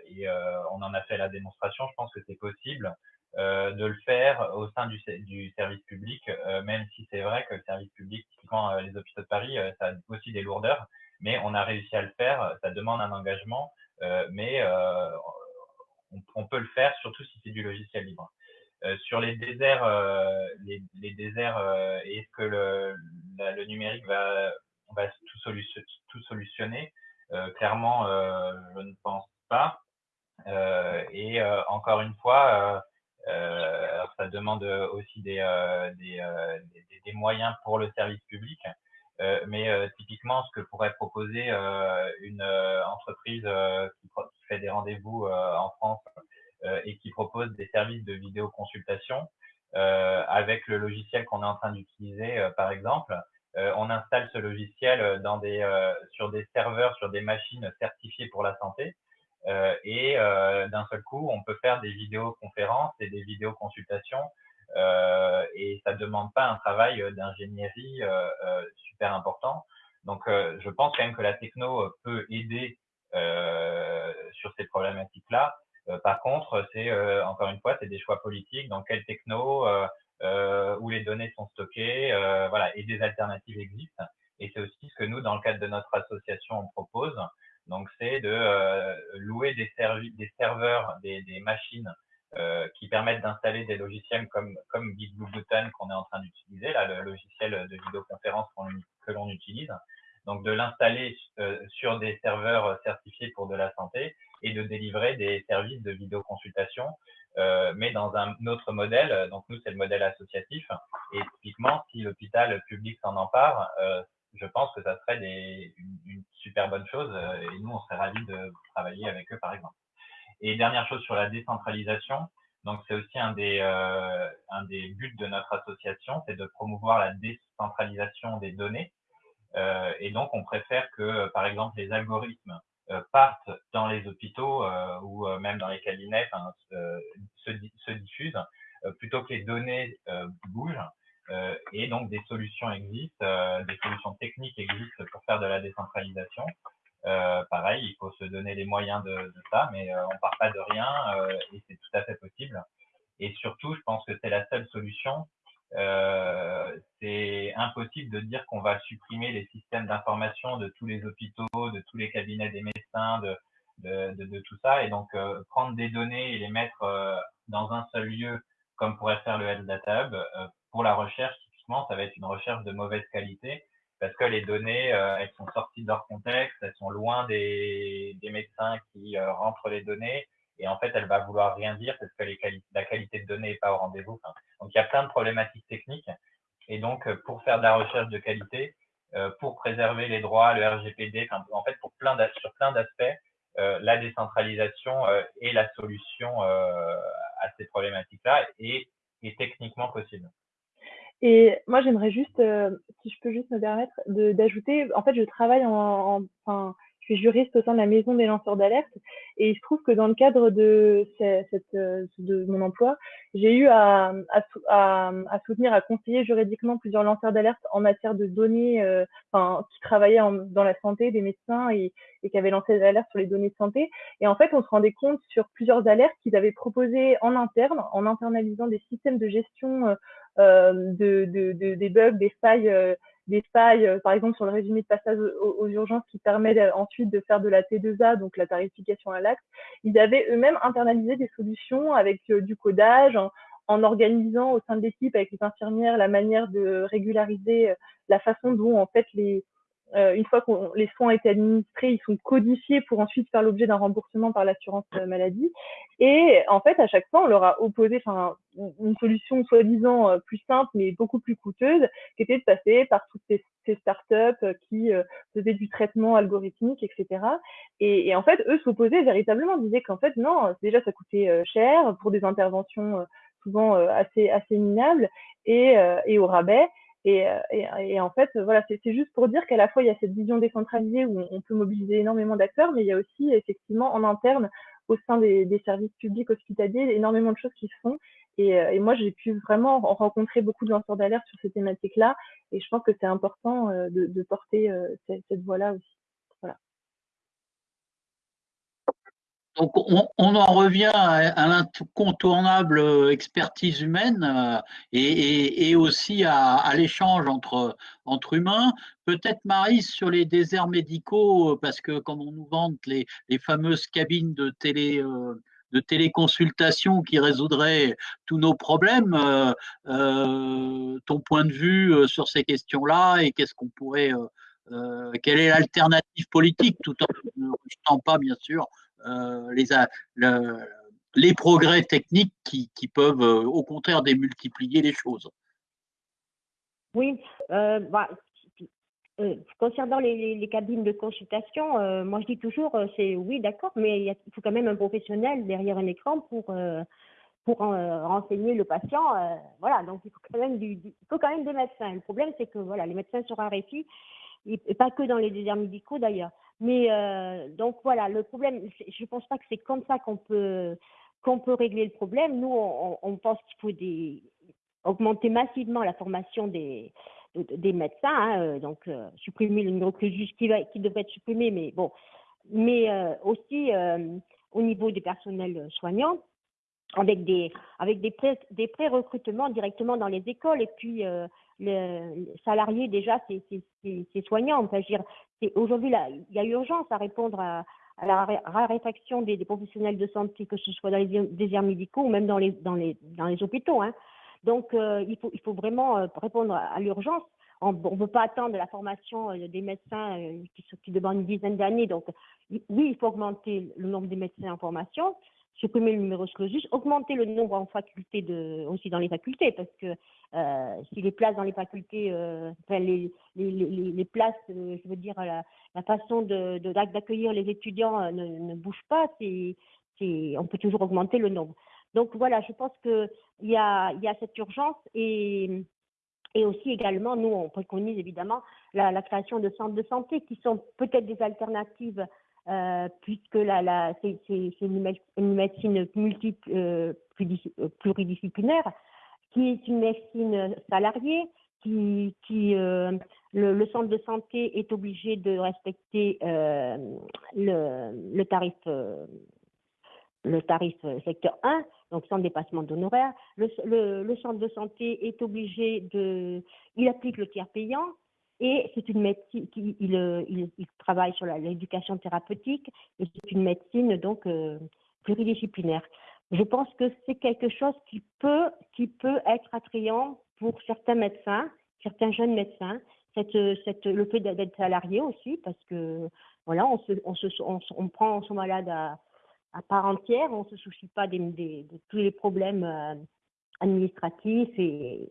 Speaker 2: et on en a fait la démonstration, je pense que c'est possible euh, de le faire au sein du, du service public, euh, même si c'est vrai que le service public, typiquement euh, les hôpitaux de Paris, ça a aussi des lourdeurs, mais on a réussi à le faire, ça demande un engagement, mais on, on, peut le faire, surtout si c'est du logiciel libre. sur les déserts, les, les, déserts, est-ce que le, le, numérique va, va tout, solution, tout solutionner? Clairement, je ne pense pas. et encore une fois, euh, alors ça demande aussi des, euh, des, euh, des, des, moyens pour le service public. mais typiquement, ce que pourrait proposer une entreprise qui, qui, fait des rendez-vous en France et qui propose des services de vidéoconsultation, avec le logiciel qu'on est en train d'utiliser, par exemple, on installe ce logiciel dans des, sur des serveurs, sur des machines certifiées pour la santé. Euh, et euh, d'un seul coup, on peut faire des vidéoconférences et des vidéoconsultations euh, et ça ne demande pas un travail d'ingénierie super important. Donc, je pense quand même que la techno peut aider sur ces problématiques-là. par contre, c'est encore une fois, c'est des choix politiques. Dans quelle techno, où les données sont stockées, voilà, et des alternatives existent. Et c'est aussi ce que nous, dans le cadre de notre association, on propose. Donc, c'est de euh, louer des, des serveurs, des, des machines euh, qui permettent d'installer des logiciels comme, comme qu'on est en train d'utiliser, là, le logiciel de vidéoconférence que l'on utilise. Donc, de l'installer euh, sur des serveurs certifiés pour de la santé et de délivrer des services de vidéoconsultation, euh, mais dans un autre modèle. Donc, nous, c'est le modèle associatif. Et typiquement, si l'hôpital public s'en empare, euh, je pense que ça serait des, une, une, super bonne chose euh, et nous, on serait ravis de travailler avec eux, par exemple. Et dernière chose sur la décentralisation, donc c'est aussi un des, euh, un des buts de notre association, c'est de promouvoir la décentralisation des données. Euh, et donc, on préfère que, par exemple, les algorithmes euh, partent dans les hôpitaux euh, ou euh, même dans les cabinets, enfin, se, se, diffusent, plutôt que les données bougent. Et donc, des solutions existent, des solutions techniques existent pour faire de la décentralisation. Euh, pareil, il faut se donner les moyens de, de ça, mais euh, on part pas de rien euh, et c'est tout à fait possible. Et surtout, je pense que c'est la seule solution. c'est impossible de dire qu'on va supprimer les systèmes d'information de tous les hôpitaux, de tous les cabinets des médecins, de, de, de, tout ça. Et donc, prendre des données et les mettre dans un seul lieu, comme pourrait faire le Health Data Hub, pour la recherche, typiquement, ça va être une recherche de mauvaise qualité parce que les données, euh, elles sont sorties de leur contexte, elles sont loin des, des médecins qui euh, rentrent les données, et en fait, elle va vouloir rien dire parce que la qualité de données n'est pas au rendez-vous. donc, il y a plein de problématiques techniques, et donc, euh, pour faire de la recherche de qualité, pour préserver les droits, le RGPD, en fait, pour plein sur plein d'aspects, la décentralisation est la solution à ces problématiques-là et est techniquement possible.
Speaker 3: Et moi, j'aimerais juste, euh, si je peux juste me permettre, d'ajouter, en fait, je travaille en, enfin, je suis juriste au sein de la maison des lanceurs d'alerte, et il se trouve que dans le cadre de, cette, euh, de mon emploi, j'ai eu à, à, à, soutenir, à conseiller juridiquement plusieurs lanceurs d'alerte en matière de données, euh, enfin, qui travaillaient dans la santé, des médecins et, et qui avaient lancé des alertes sur les données de santé. Et en fait, on se rendait compte sur plusieurs alertes qu'ils avaient proposées en interne, en internalisant des systèmes de gestion euh, de, de, de, des bugs, des failles, euh, des failles, euh, par exemple sur le résumé de passage aux, urgences qui permet ensuite de faire de la T2A, donc la tarification à l'acte. Ils avaient eux-mêmes internalisé des solutions avec du codage, en, en organisant au sein de l'équipe avec les infirmières la manière de régulariser la façon dont en fait les, euh, une fois que les soins ont été administrés, ils sont codifiés pour ensuite faire l'objet d'un remboursement par l'assurance euh, maladie. Et en fait, à chaque fois, on leur a opposé une solution soi-disant euh, plus simple, mais beaucoup plus coûteuse, qui était de passer par toutes ces, ces startups qui faisaient du traitement algorithmique, etc. Et, et en fait, eux s'opposaient véritablement, disaient qu'en fait, non, déjà, ça coûtait cher pour des interventions souvent assez, assez minables et, et au rabais. Euh, et, en fait, voilà, c'est juste pour dire qu'à la fois, il y a cette vision décentralisée où on peut mobiliser énormément d'acteurs, mais il y a aussi effectivement en interne, au sein des, services publics hospitaliers, énormément de choses qui se font. Et, euh, moi, j'ai pu vraiment rencontrer beaucoup de lanceurs d'alerte sur ces thématiques-là. Et je pense que c'est important euh, de, porter cette, cette voie-là aussi.
Speaker 1: Donc on, en revient à, l'incontournable euh, expertise humaine euh, et, aussi à, l'échange entre, entre humains. Peut-être Marie sur les déserts médicaux, euh, parce que comme on nous vante les, fameuses cabines de télé de téléconsultation qui résoudraient tous nos problèmes. ton point de vue sur ces questions-là et qu'est-ce qu'on pourrait, quelle est l'alternative politique, tout en ne rejetant pas bien sûr euh, les, les progrès techniques qui, qui peuvent euh, au contraire démultiplier les choses.
Speaker 5: Oui, euh, bah, concernant les, les, cabines de consultation, moi je dis toujours, c'est oui, d'accord, mais il, faut quand même un professionnel derrière un écran pour, pour renseigner le patient. voilà, donc il faut, quand même il faut quand même des médecins. Le problème, c'est que voilà, les médecins sont raréfiés, et pas que dans les déserts médicaux d'ailleurs. Mais euh, donc voilà, le problème, je ne pense pas que c'est comme ça qu'on peut qu'on peut régler le problème. Nous, on, pense qu'il faut augmenter massivement la formation des des médecins, hein, euh, donc euh, supprimer le numéro juste qui, qui devrait être supprimé, mais bon, mais aussi au niveau des personnels soignants, avec des avec des pré, des pré-recrutements directement dans les écoles et puis les salariés déjà, c'est soignant. Aujourd'hui, il y a urgence à répondre à, la raréfaction des, professionnels de santé, que ce soit dans les déserts médicaux ou même dans les, dans les, dans les hôpitaux. Hein. Donc, euh, il, faut, il faut vraiment euh, répondre à, l'urgence. On ne peut pas attendre la formation euh, des médecins qui, qui demandent une dizaine d'années. Donc, oui, il faut augmenter le nombre des médecins en formation supprimer le numerus clausus, augmenter le nombre en faculté de, aussi dans les facultés, parce que euh, si les places dans les facultés, euh, enfin les, les, les, places, euh, je veux dire la, la façon de, d'accueillir les étudiants ne, ne bouge pas, c'est, on peut toujours augmenter le nombre. Donc voilà, je pense que il y a, y a cette urgence et et aussi également, nous, on préconise évidemment la création de centres de santé qui sont peut-être des alternatives euh, puisque c'est une, médecine euh, euh, pluridisciplinaire, qui est une médecine salariée, qui, le, centre de santé est obligé de respecter le, tarif le tarif secteur 1, donc sans dépassement d'honoraires. Le, le, centre de santé est obligé de, il applique le tiers payant, et c'est une médecine il, euh, il, il travaille sur l'éducation thérapeutique et c'est une médecine donc euh, pluridisciplinaire. Je pense que c'est quelque chose qui peut qui peut être attrayant pour certains médecins, certains jeunes médecins. Cette, cette, le fait d'être salarié aussi, parce que voilà, on, se, on, se, on, prend son malade à, part entière, on ne se soucie pas des, des, de tous les problèmes euh, administratifs et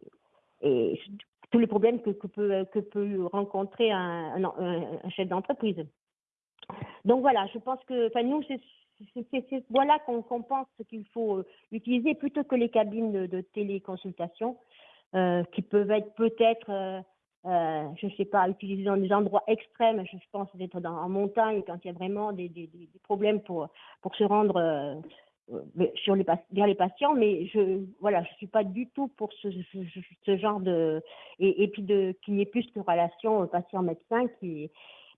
Speaker 5: tous les problèmes que, peut, rencontrer un, chef d'entreprise. Donc voilà, je pense que, nous, c'est voilà qu'on pense qu'il faut euh, utiliser plutôt que les cabines de, téléconsultation euh, qui peuvent être peut-être, euh, je ne sais pas, utilisées dans des endroits extrêmes. Je pense d'être en montagne quand il y a vraiment des, problèmes pour, se rendre sur les vers les patients, mais je voilà, je suis pas du tout pour ce, genre de et, et puis qu'il n'y ait plus de relation patient-médecin qui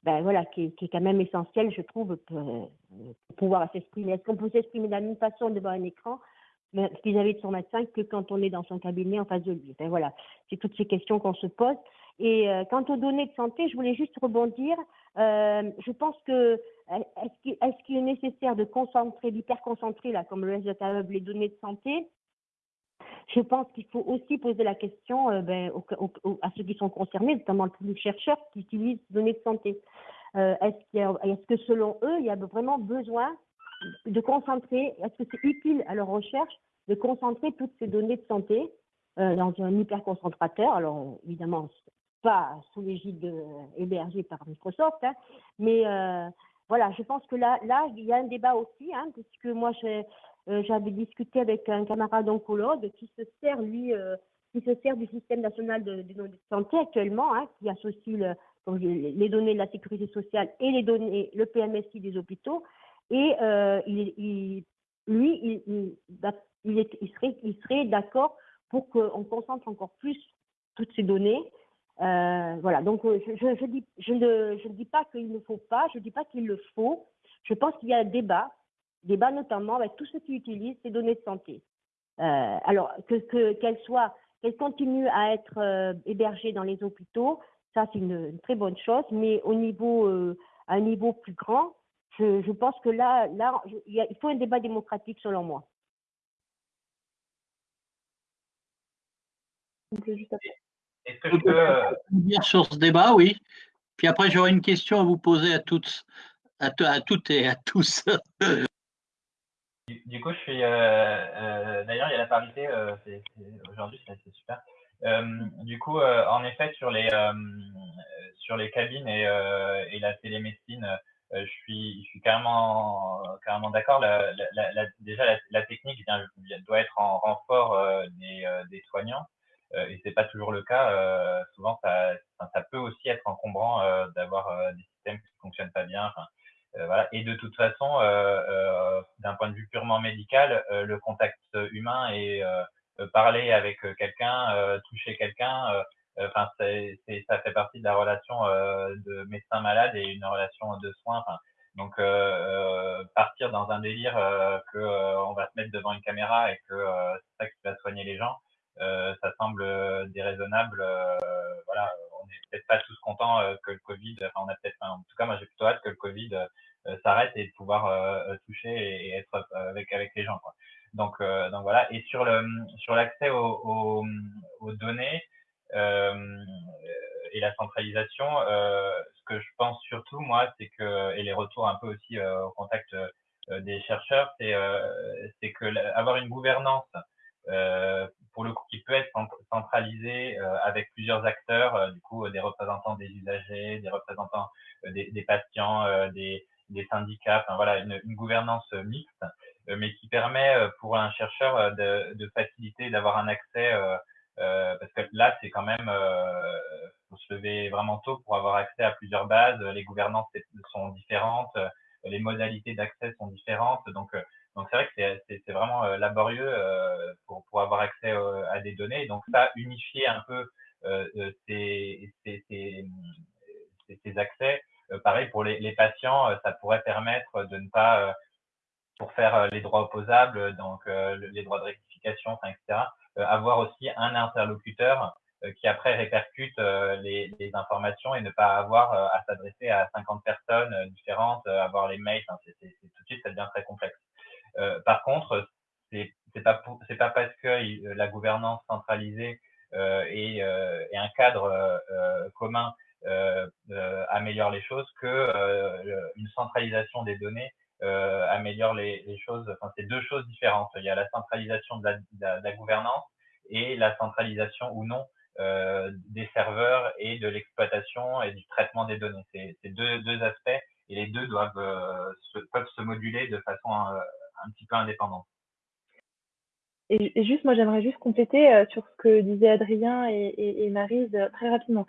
Speaker 5: ben voilà qui, qui, est quand même essentiel, je trouve, pour, pouvoir s'exprimer. Est-ce qu'on peut s'exprimer de la même façon devant un écran? Vis-à-vis de son médecin que quand on est dans son cabinet en face de lui ben voilà, c'est toutes ces questions qu'on se pose. Et euh, quant aux données de santé, je voulais juste rebondir. Euh, je pense que est-ce qu'il est, nécessaire de concentrer, d'hyperconcentrer, comme le de les données de santé? Je pense qu'il faut aussi poser la question euh, ben, à ceux qui sont concernés, notamment les chercheurs qui utilisent les données de santé. Euh, est-ce, est que selon eux, il y a vraiment besoin de concentrer, est-ce que c'est utile à leur recherche de concentrer toutes ces données de santé euh, dans un hyperconcentrateur? Alors évidemment, pas sous l'égide euh, hébergé par Microsoft, hein, mais voilà, je pense que là, là, il y a un débat aussi, hein, puisque moi, euh, j'avais discuté avec un camarade oncologue qui se sert, lui, euh, qui se sert du système national de, santé actuellement, hein, qui associe le, les données de la sécurité sociale et les données, le PMSI des hôpitaux. Et euh, lui, il, serait, il serait d'accord pour qu'on concentre encore plus toutes ces données euh, voilà, donc euh, je, ne, dis pas qu'il ne faut pas, je ne dis pas qu'il le faut. Je pense qu'il y a un débat, débat notamment avec tous ceux qui utilisent ces données de santé. Euh, alors, que, que, qu'elles soient, qu'elles continuent à être hébergées dans les hôpitaux, ça c'est une, très bonne chose, mais au niveau, à un niveau plus grand, je, pense que là, là il faut un débat démocratique selon moi.
Speaker 1: Juste après. Est-ce que je peux dire sur ce débat, oui. Puis après, j'aurai une question à vous poser à toutes, à, à toutes et à tous.
Speaker 2: Du, coup, je suis. Euh, euh, D'ailleurs, il y a la parité. Euh, Aujourd'hui, c'est super. Du coup, en effet, sur les sur les cabines et, et la télémédecine, je suis je suis carrément carrément d'accord. La, la, la, déjà, la, technique vient, doit être en renfort des, des soignants. Euh, et c'est pas toujours le cas. Euh, souvent, ça, ça, peut aussi être encombrant euh, d'avoir des systèmes qui fonctionnent pas bien. Enfin, voilà. Et de toute façon, d'un point de vue purement médical, le contact humain et parler avec quelqu'un, toucher quelqu'un, enfin, c'est, ça fait partie de la relation de médecin-malade et une relation de soins. Donc, euh, partir dans un délire euh, que on va se mettre devant une caméra et que c'est ça qui va soigner les gens, ça semble déraisonnable. voilà, on n'est peut-être pas tous contents que le Covid, enfin, on a peut-être, en tout cas, moi j'ai plutôt hâte que le Covid s'arrête et de pouvoir toucher et, être avec avec les gens. Quoi. Donc, donc voilà. Et sur le sur l'accès aux, aux, données et la centralisation, ce que je pense surtout moi, c'est que et les retours un peu aussi au contact des chercheurs, c'est que avoir une gouvernance euh, pour le coup, qui peut être centralisé euh, avec plusieurs acteurs, euh, du coup, des représentants des usagers, des représentants des, des, patients, des, des, syndicats, enfin voilà, une, une gouvernance mixte, mais qui permet pour un chercheur de, de faciliter, d'avoir un accès, parce que là, c'est quand même, faut se lever vraiment tôt pour avoir accès à plusieurs bases. Les gouvernances sont différentes, les modalités d'accès sont différentes, donc donc c'est vrai que c'est vraiment euh, laborieux euh, pour, pour avoir accès euh, à des données. Donc ça, unifier un peu ces, accès, pareil pour les, les, patients, ça pourrait permettre de ne pas, pour faire les droits opposables, donc les droits de rectification, etc., avoir aussi un interlocuteur qui après répercute les, les, informations et ne pas avoir à s'adresser à 50 personnes différentes, avoir les mails, c'est tout de suite ça devient très complexe. Euh, par contre, c'est pas c'est pas parce que euh, la gouvernance centralisée euh, et, et, un cadre commun améliore les choses que une centralisation des données améliore les, les choses. Enfin, c'est deux choses différentes. Il y a la centralisation de la, de la, gouvernance et la centralisation ou non euh, des serveurs et de l'exploitation et du traitement des données. C'est deux, deux aspects et les deux doivent se, peuvent se moduler de façon un petit peu indépendante.
Speaker 3: Et, juste, moi, j'aimerais juste compléter euh, sur ce que disaient Adrien et, et, Marise euh, très rapidement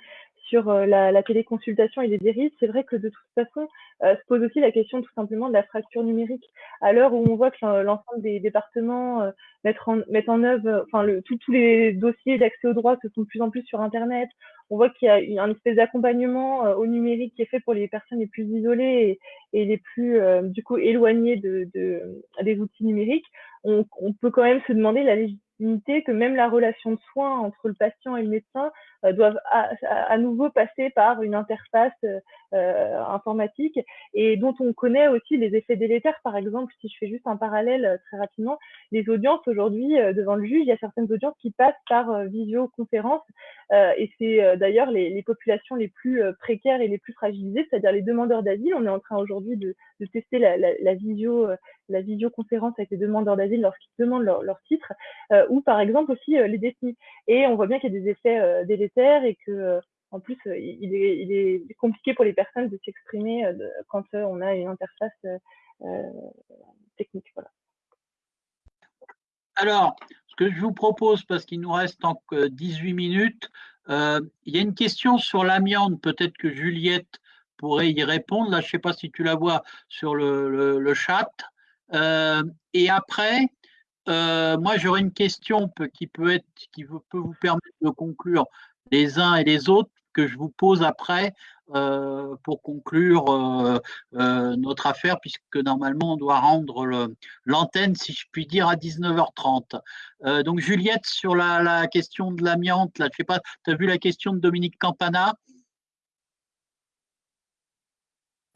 Speaker 3: sur euh, la, téléconsultation et les dérives, c'est vrai que de toute façon, se pose aussi la question tout simplement de la fracture numérique. À l'heure où on voit que l'ensemble des départements mettent, en, œuvre, enfin, tous les dossiers d'accès au droit se font de plus en plus sur Internet, on voit qu'il y a un espèce d'accompagnement euh, au numérique qui est fait pour les personnes les plus isolées et, les plus euh, du coup éloignées de, des outils numériques. On, on, peut quand même se demander la légitimité que même la relation de soins entre le patient et le médecin euh, doivent à, nouveau passer par une interface euh, informatique et dont on connaît aussi les effets délétères. Par exemple, si je fais juste un parallèle euh, très rapidement, les audiences aujourd'hui devant le juge, il y a certaines audiences qui passent par visioconférence et c'est d'ailleurs les, populations les plus précaires et les plus fragilisées, c'est-à-dire les demandeurs d'asile. On est en train aujourd'hui de, de, tester la, la, la, visio, la visioconférence avec les demandeurs d'asile lorsqu'ils demandent leur, titre, ou par exemple aussi les détenus. Et on voit bien qu'il y a des effets délétères et que euh, en plus euh, il est, il est, compliqué pour les personnes de s'exprimer euh, quand on a une interface technique. Voilà.
Speaker 1: Alors, ce que je vous propose, parce qu'il nous reste encore 18 minutes, il y a une question sur l'amiante, peut-être que Juliette pourrait y répondre. Là, je ne sais pas si tu la vois sur le, le, chat. Et après, moi, j'aurais une question qui peut être, qui peut vous permettre de conclure les uns et les autres que je vous pose après euh, pour conclure euh, euh, notre affaire, puisque normalement on doit rendre l'antenne, si je puis dire, à 19h30. donc Juliette, sur la, question de l'amiante, là, je sais pas, tu as vu la question de Dominique Campana?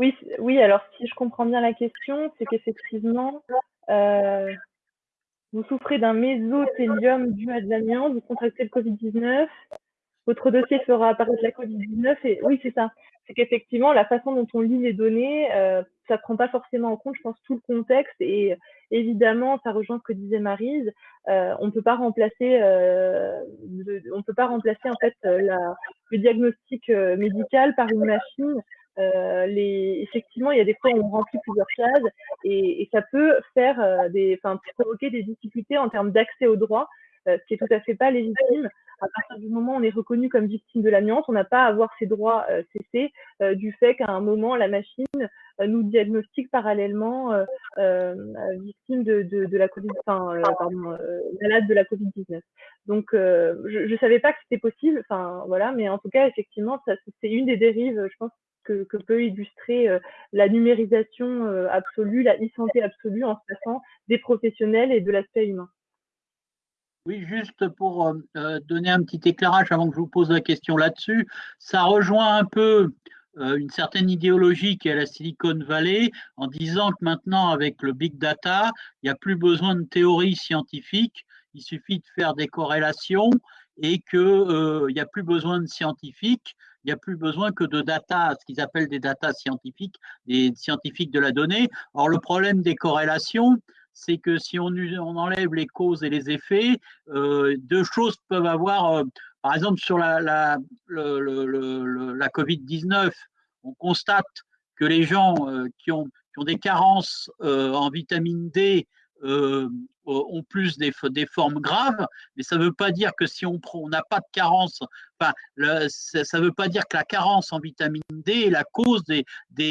Speaker 3: Oui, oui, alors si je comprends bien la question, c'est qu'effectivement, vous souffrez d'un mésothélium dû à de l'amiante, vous contractez le Covid-19, votre dossier fera apparaître la Covid-19 et oui, c'est ça. C'est qu'effectivement, la façon dont on lit les données, euh, ça prend pas forcément en compte, je pense, tout le contexte et évidemment, ça rejoint ce que disait Marise. Euh, on peut pas remplacer, euh, on peut pas remplacer en fait euh, le diagnostic euh, médical par une machine. Euh, effectivement, il y a des fois où on remplit plusieurs cases et, ça peut faire des, enfin, provoquer des difficultés en termes d'accès aux droits, ce qui est tout à fait pas légitime à partir du moment où on est reconnu comme victime de l'amiante, on n'a pas à avoir ses droits euh, cessés euh, du fait qu'à un moment, la machine euh, nous diagnostique parallèlement victime de, de, la Covid, enfin, malade de la Covid-19. Donc, je ne savais pas que c'était possible, enfin, voilà, mais en tout cas, effectivement, c'est une des dérives, je pense, que, peut illustrer la numérisation absolue, la e-santé absolue en se passant des professionnels et de l'aspect humain.
Speaker 1: Oui, juste pour donner un petit éclairage avant que je vous pose la question là-dessus, ça rejoint un peu une certaine idéologie qui est la Silicon Valley en disant que maintenant, avec le big data, il n'y a plus besoin de théorie scientifique, il suffit de faire des corrélations et qu'il n'y a plus besoin de scientifiques, il n'y a plus besoin que de data, ce qu'ils appellent des data scientifiques, des scientifiques de la donnée. Or, le problème des corrélations, c'est que si on, enlève les causes et les effets, euh, deux choses peuvent avoir, euh, par exemple sur la, la, la Covid-19, on constate que les gens euh, qui, ont, qui, ont, des carences en vitamine D ont plus des, formes graves, mais ça ne veut pas dire que si on n'a pas de carence, enfin, ça ne veut pas dire que la carence en vitamine D est la cause des,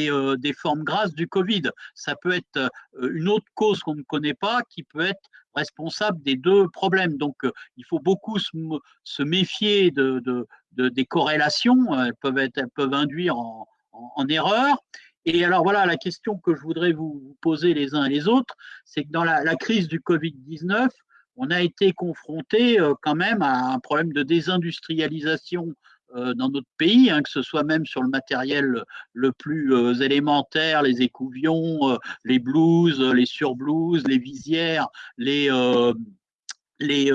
Speaker 1: euh, formes grasses du Covid. Ça peut être euh, une autre cause qu'on ne connaît pas qui peut être responsable des deux problèmes. Donc, euh, il faut beaucoup se, méfier de, de, de, des corrélations. Elles peuvent, être, elles peuvent induire en erreur. Et alors voilà, la question que je voudrais vous poser les uns et les autres, c'est que dans la, crise du Covid-19, on a été confronté euh, quand même à un problème de désindustrialisation euh, dans notre pays, hein, que ce soit même sur le matériel le plus euh, élémentaire, les écouvions, les blouses, les surblouses, les visières, les, les,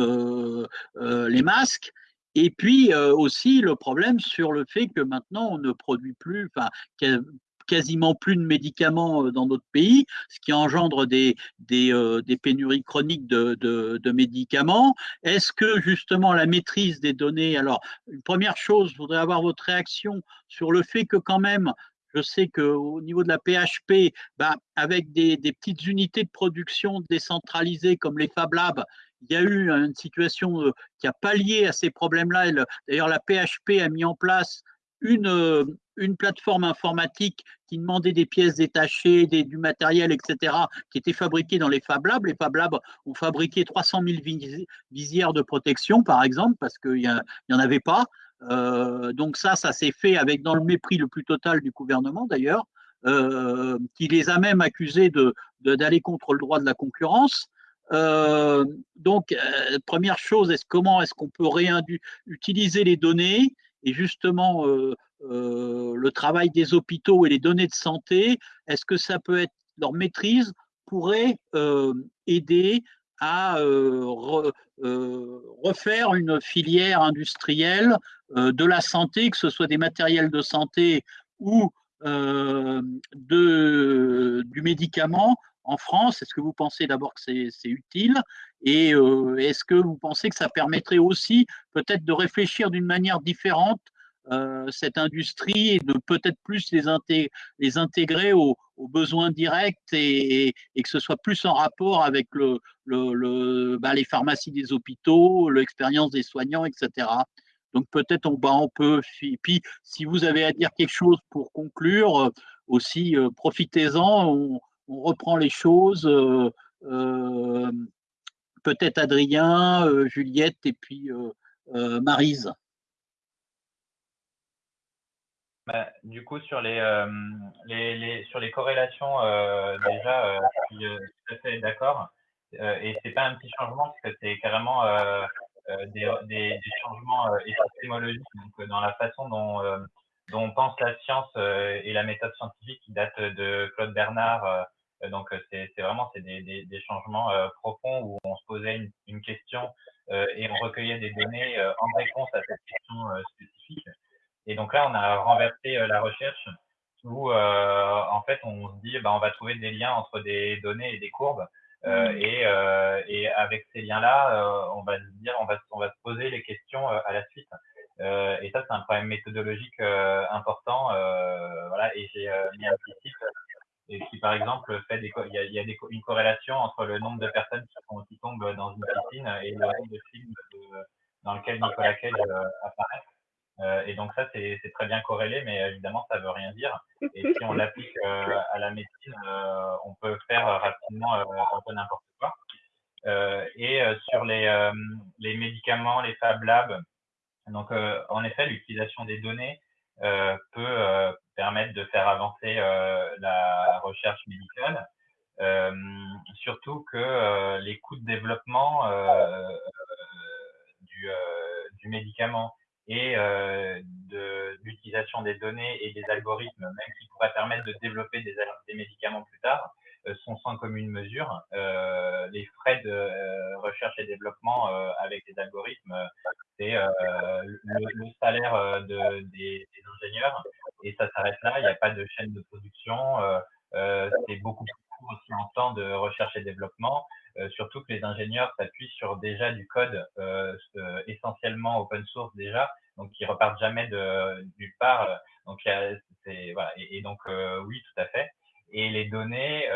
Speaker 1: les masques. Et puis aussi le problème sur le fait que maintenant on ne produit plus, quasiment plus de médicaments euh, dans notre pays, ce qui engendre des, euh, pénuries chroniques de, médicaments. Est-ce que justement la maîtrise des données, alors une première chose, je voudrais avoir votre réaction sur le fait que quand même je sais qu'au niveau de la PHP, ben, avec des, des, petites unités de production décentralisées comme les Fab Labs, il y a eu une situation euh, qui a pallié à ces problèmes-là. D'ailleurs, la PHP a mis en place une, une plateforme informatique qui demandait des pièces détachées, du matériel, etc., qui était fabriqué dans les Fab Labs. Les Fab Labs ont fabriqué 300 000 visières de protection, par exemple, parce qu'il n'y en avait pas. Euh, donc ça, ça s'est fait avec dans le mépris le plus total du gouvernement, d'ailleurs, euh, qui les a même accusés de d'aller contre le droit de la concurrence. Euh, donc, première chose, comment est-ce qu'on peut réutiliser les données et justement euh, euh, le travail des hôpitaux et les données de santé, est-ce que ça peut être leur maîtrise pourrait euh, aider à refaire une filière industrielle de la santé, que ce soit des matériels de santé ou de, du médicament en France? Est-ce que vous pensez d'abord que c'est utile? Et est-ce que vous pensez que ça permettrait aussi peut-être de réfléchir d'une manière différente euh, cette industrie et de peut-être plus les, intégrer aux, besoins directs et, que ce soit plus en rapport avec bah, les pharmacies des hôpitaux, l'expérience des soignants, etc. Donc peut-être on, bah, on peut, puis si vous avez à dire quelque chose pour conclure, euh, aussi euh, profitez-en, on, reprend les choses. Peut-être Adrien, Juliette et puis Marise.
Speaker 2: Bah, du coup, sur les, euh, sur les corrélations, euh, déjà, euh, je suis euh, tout à fait d'accord. et c'est pas un petit changement, parce que c'est carrément des, des, changements épistémologiques, dans la façon dont, dont on pense la science et la méthode scientifique qui date de Claude Bernard. Donc c'est vraiment c'est des, des, des, changements profonds où on se posait une, une question et on recueillait des données en réponse à cette question spécifique. Et donc là, on a renversé euh, la recherche où euh, en fait on se dit bah, on va trouver des liens entre des données et des courbes. Euh, mm. et, euh, et, avec ces liens-là, euh, on va se dire, on va, on va se poser les questions à la suite. et ça, c'est un problème méthodologique important. voilà, et j'ai mis un petit site et qui, par exemple, fait des, il y a, une corrélation entre le nombre de personnes qui, tombent dans une piscine et le nombre de films dans lequel Nicolas Cage apparaît. Euh, et donc ça, c'est très bien corrélé, mais évidemment, ça veut rien dire. Et si on l'applique euh, à la médecine, euh, on peut faire rapidement un peu n'importe quoi. et sur les, les médicaments, les Fab Labs, donc en effet, l'utilisation des données peut permettre de faire avancer la recherche médicale. surtout que les coûts de développement du médicament et de l'utilisation des données et des algorithmes, même qui pourraient permettre de développer des, des médicaments plus tard, sont sans commune mesure. les frais de recherche et développement avec les algorithmes, c'est le, salaire de, des, des, ingénieurs et ça s'arrête là. Il n'y a pas de chaîne de production. c'est beaucoup plus aussi en temps de recherche et développement. Euh, surtout que les ingénieurs s'appuient sur déjà du code euh, euh, essentiellement open source déjà, donc qui repartent jamais de nulle part. Donc c'est voilà et, donc oui tout à fait. Et les données,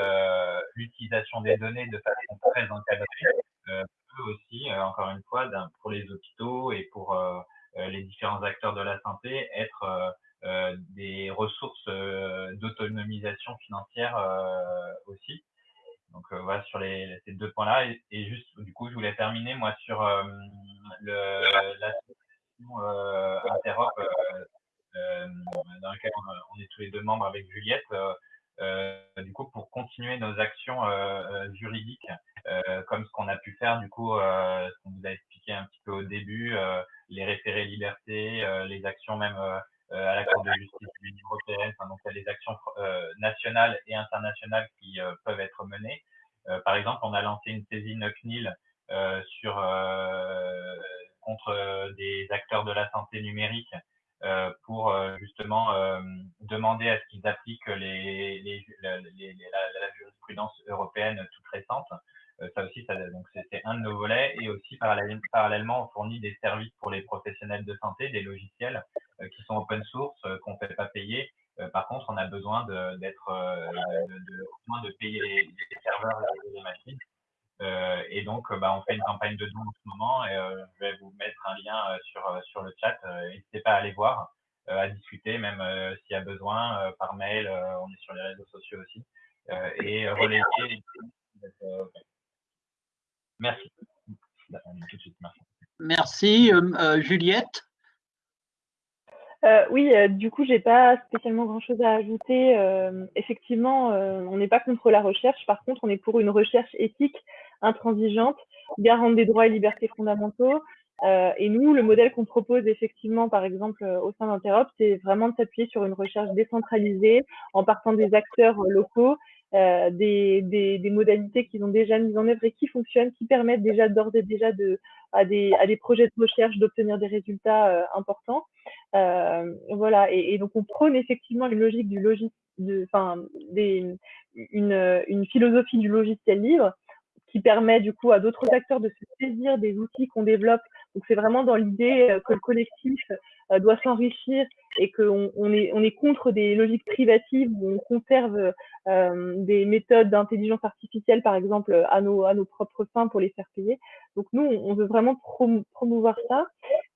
Speaker 2: l'utilisation des données de façon très encadrée peut aussi, encore une fois, pour les hôpitaux et pour les différents acteurs de la santé, être des ressources d'autonomisation financière aussi. Donc euh, voilà sur les, ces deux points-là et, juste du coup je voulais terminer moi sur euh, le, la euh, Interop dans laquelle on, est tous les deux membres avec Juliette. Du coup pour continuer nos actions juridiques comme ce qu'on a pu faire du coup ce qu'on vous a expliqué un petit peu au début les référés liberté les actions même euh, à la Cour de justice de l'Union européenne. donc, il y a des actions euh, nationales et internationales qui euh, peuvent être menées. par exemple, on a lancé une saisine CNIL sur contre des acteurs de la santé numérique pour justement demander à ce qu'ils appliquent les, les, la, la, jurisprudence européenne toute récente. ça aussi, ça, donc c'est un de nos volets et aussi parallèlement, on fournit des services pour les professionnels de santé, des logiciels euh, qui sont open source, euh, qu'on ne fait pas payer. Euh, par contre, on a besoin d'être, de, de, de, payer les, serveurs et les machines. Et donc, bah, on fait une campagne de dons en ce moment. Et, je vais vous mettre un lien sur, sur le chat. N'hésitez pas à aller voir, à discuter, même s'il y a besoin, par mail. on est sur les réseaux sociaux aussi. et relayer. Merci.
Speaker 1: Merci. Juliette
Speaker 3: euh, oui, euh, du coup, j'ai pas spécialement grand-chose à ajouter. Euh, effectivement, on n'est pas contre la recherche. Par contre, on est pour une recherche éthique, intransigeante, garante des droits et libertés fondamentaux. et nous, le modèle qu'on propose effectivement, par exemple, au sein d'Interop, c'est vraiment de s'appuyer sur une recherche décentralisée en partant des acteurs locaux euh, des, des, modalités qu'ils ont déjà mises en œuvre et qui fonctionnent, qui permettent déjà d'ores et déjà à, des, projets de recherche d'obtenir des résultats euh, importants. Euh, voilà, et, donc on prône effectivement une logique du logiciel, enfin, une philosophie du logiciel libre qui permet du coup à d'autres acteurs de se saisir des outils qu'on développe. Donc c'est vraiment dans l'idée euh, que le collectif euh, doit s'enrichir et qu'on on est, on est contre des logiques privatives où on conserve euh, des méthodes d'intelligence artificielle, par exemple, à nos, à nos propres fins pour les faire payer. Donc nous, on veut vraiment promouvoir ça.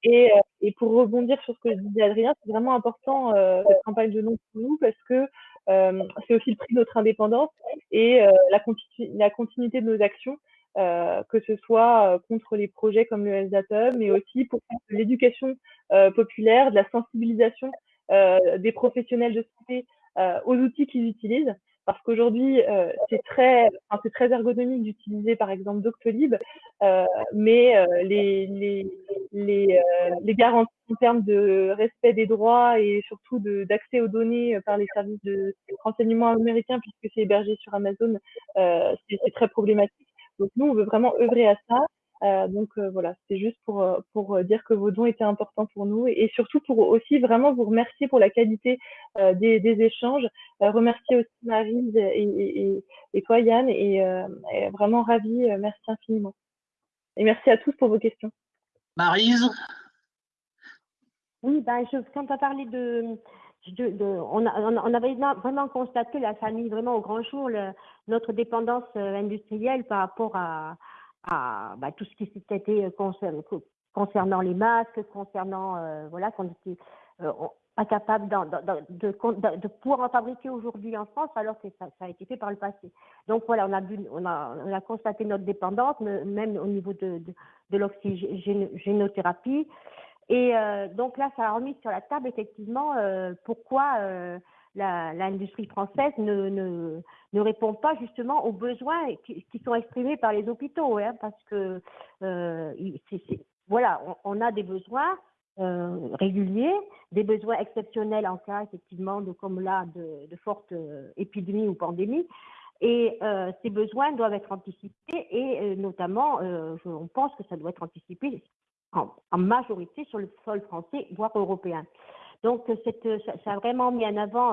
Speaker 3: Et, et, pour rebondir sur ce que disait Adrien, c'est vraiment important cette campagne de nom pour nous parce que euh, c'est aussi le prix de notre indépendance et euh, la, continuité de nos actions, euh, que ce soit contre les projets comme le SDATUM, mais aussi pour l'éducation populaire, de la sensibilisation des professionnels de santé aux outils qu'ils utilisent parce qu'aujourd'hui euh, c'est très enfin, c'est très ergonomique d'utiliser par exemple Doctolib euh, mais euh, les les les, euh, les, garanties en termes de respect des droits et surtout d'accès aux données par les services de renseignement américains puisque c'est hébergé sur Amazon c'est très problématique. Donc nous on veut vraiment œuvrer à ça euh, donc euh, voilà, c'est juste pour, euh, pour dire que vos dons étaient importants pour nous et, surtout pour aussi vraiment vous remercier pour la qualité des, des, échanges. remercier aussi Marie et, et, et, toi Yann et, vraiment ravi, merci infiniment. Et merci à tous pour vos questions.
Speaker 1: Marise
Speaker 5: Oui, ben, je, quand tu as parlé de, de, de, on, a, on, avait vraiment constaté la famille vraiment au grand jour, le, notre dépendance industrielle par rapport à, à bah, tout ce qui s'était euh, concernant, les masques, concernant euh, voilà qu'on était euh, incapable de, de, pouvoir en fabriquer aujourd'hui en France alors que ça, a été fait par le passé. Donc voilà, on a, on a, on a constaté notre dépendance, même au niveau de, l'oxygénothérapie. Et donc là, ça a remis sur la table effectivement pourquoi l'industrie française ne, répond pas justement aux besoins qui, sont exprimés par les hôpitaux, hein, parce que euh, voilà, on, a des besoins réguliers, des besoins exceptionnels en cas effectivement de comme là de, de fortes épidémies ou pandémies. Et ces besoins doivent être anticipés et notamment, on pense que ça doit être anticipé en, majorité sur le sol français, voire européen. Donc, cette, ça, a vraiment mis en avant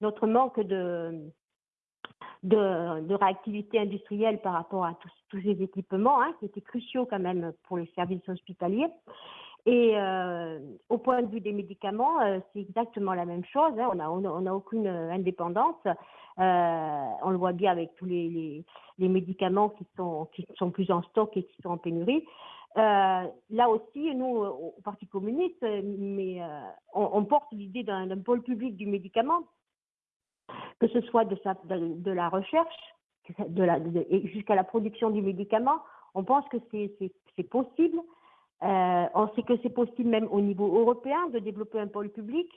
Speaker 5: notre manque de, de, réactivité industrielle par rapport à tous, tous ces équipements, hein, qui étaient cruciaux quand même pour les services hospitaliers. Et euh, au point de vue des médicaments, euh, c'est exactement la même chose. Hein. On n'a aucune indépendance. Euh, on le voit bien avec tous les, les, les, médicaments qui sont, qui sont plus en stock et qui sont en pénurie. Là aussi, nous, au Parti communiste, mais, on, on, porte l'idée d'un pôle public du médicament que ce soit de, la recherche jusqu'à la production du médicament. On pense que c'est possible. Euh, on sait que c'est possible même au niveau européen de développer un pôle public.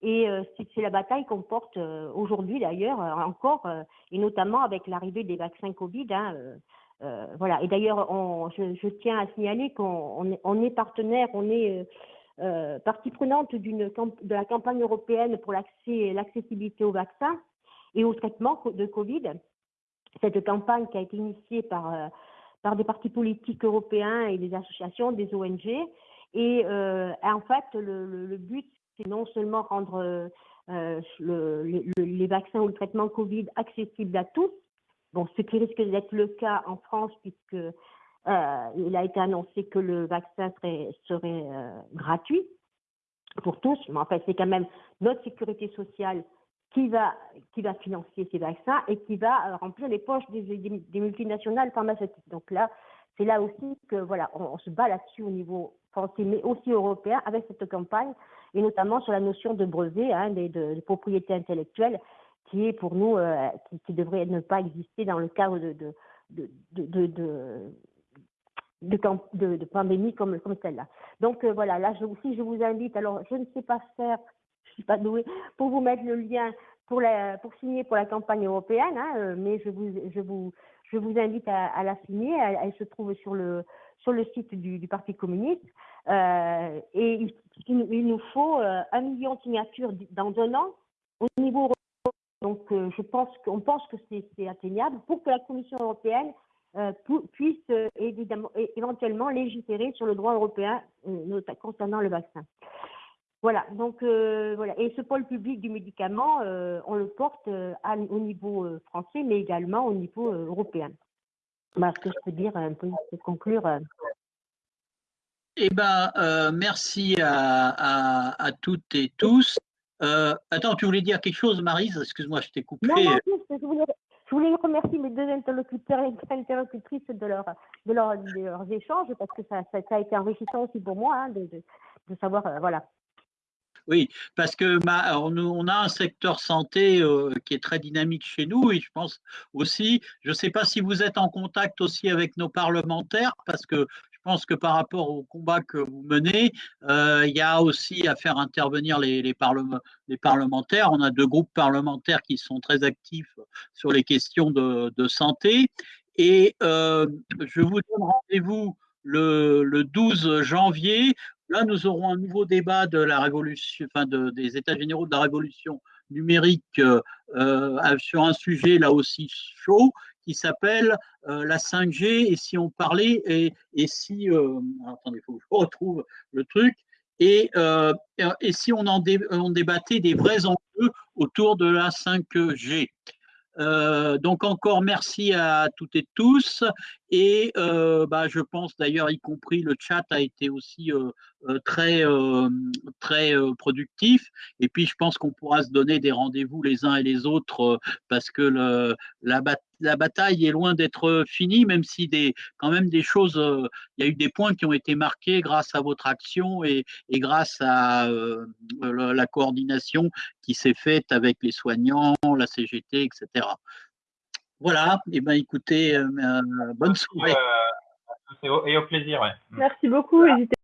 Speaker 5: Et euh, c'est la bataille qu'on porte euh, aujourd'hui d'ailleurs encore, et notamment avec l'arrivée des vaccins Covid. Hein, voilà. Et d'ailleurs, je, tiens à signaler qu'on on est, partenaire, on est partie prenante de la campagne européenne pour l'accessibilité aux vaccins et au traitement de Covid. Cette campagne qui a été initiée par, euh, par des partis politiques européens et des associations, des ONG. Et euh, en fait, le, but, c'est non seulement rendre euh, le, les vaccins ou le traitement Covid accessible à tous, bon, ce qui risque d'être le cas en France, puisque il a été annoncé que le vaccin serait, serait gratuit pour tous, mais en fait, c'est quand même notre sécurité sociale qui va, qui va financer ces vaccins et qui va euh, remplir les poches des, des, multinationales pharmaceutiques. Donc là, c'est là aussi que voilà, on, se bat là-dessus au niveau français, mais aussi européen avec cette campagne, et notamment sur la notion de brevet, hein, de, de, propriété intellectuelle, qui est pour nous, euh, qui, devrait ne pas exister dans le cadre de, de, de, de, de, pandémie comme, comme celle-là. Donc euh, voilà, là je, aussi je vous invite, alors je ne sais pas faire suis pas douée pour vous mettre le lien pour, la, pour signer pour la campagne européenne, hein, euh, mais je vous, je vous, je vous invite à, la signer. Elle, se trouve sur le, sur le site du, Parti communiste. Et il, nous faut un million de signatures dans un an au niveau européen. Donc, je pense qu'on pense que c'est atteignable pour que la Commission européenne puisse évidemment, éventuellement légiférer sur le droit européen concernant le vaccin. Voilà, donc euh, voilà. Et ce pôle public du médicament, euh, on le porte euh, au niveau français, mais également au niveau européen. Voilà ce que je peux dire un peu pour conclure.
Speaker 1: Eh bien, merci à, toutes et tous. Attends, tu voulais dire quelque chose, Marise? Excuse-moi, je t'ai coupé.
Speaker 5: Non, non, je, voulais, je voulais remercier mes deux interlocuteurs et interlocutrices de, leur, de, leur, de leurs échanges, parce que ça, ça, a été enrichissant aussi pour moi hein, de, de, de, savoir, voilà,
Speaker 1: oui, parce que on, a un secteur santé euh, qui est très dynamique chez nous et je pense aussi, je ne sais pas si vous êtes en contact aussi avec nos parlementaires, parce que je pense que par rapport au combat que vous menez, euh, il y a aussi à faire intervenir les, parlementaires. On a deux groupes parlementaires qui sont très actifs sur les questions de, santé. Et euh, je vous donne rendez-vous le, le, 12 janvier Là, nous aurons un nouveau débat des États généraux de la révolution numérique euh sur un sujet là aussi chaud qui s'appelle euh, la 5G et si on parlait et, et si euh, attendez, faut que je retrouve le truc et, euh, et si on en on débattait des vrais enjeux autour de la 5G. Euh, donc encore merci à toutes et tous et euh, bah, je pense d'ailleurs y compris le chat a été aussi euh, très très productif. Et puis je pense qu'on pourra se donner des rendez-vous les uns et les autres parce que le, la, la bataille est loin d'être finie même si des quand même des choses il y a eu des points qui ont été marqués grâce à votre action et, et grâce à la coordination qui s'est faite avec les soignants la CGT etc voilà, et eh ben écoutez, euh, euh bonne soirée.
Speaker 2: Euh, et, au, plaisir. Ouais.
Speaker 3: Merci beaucoup.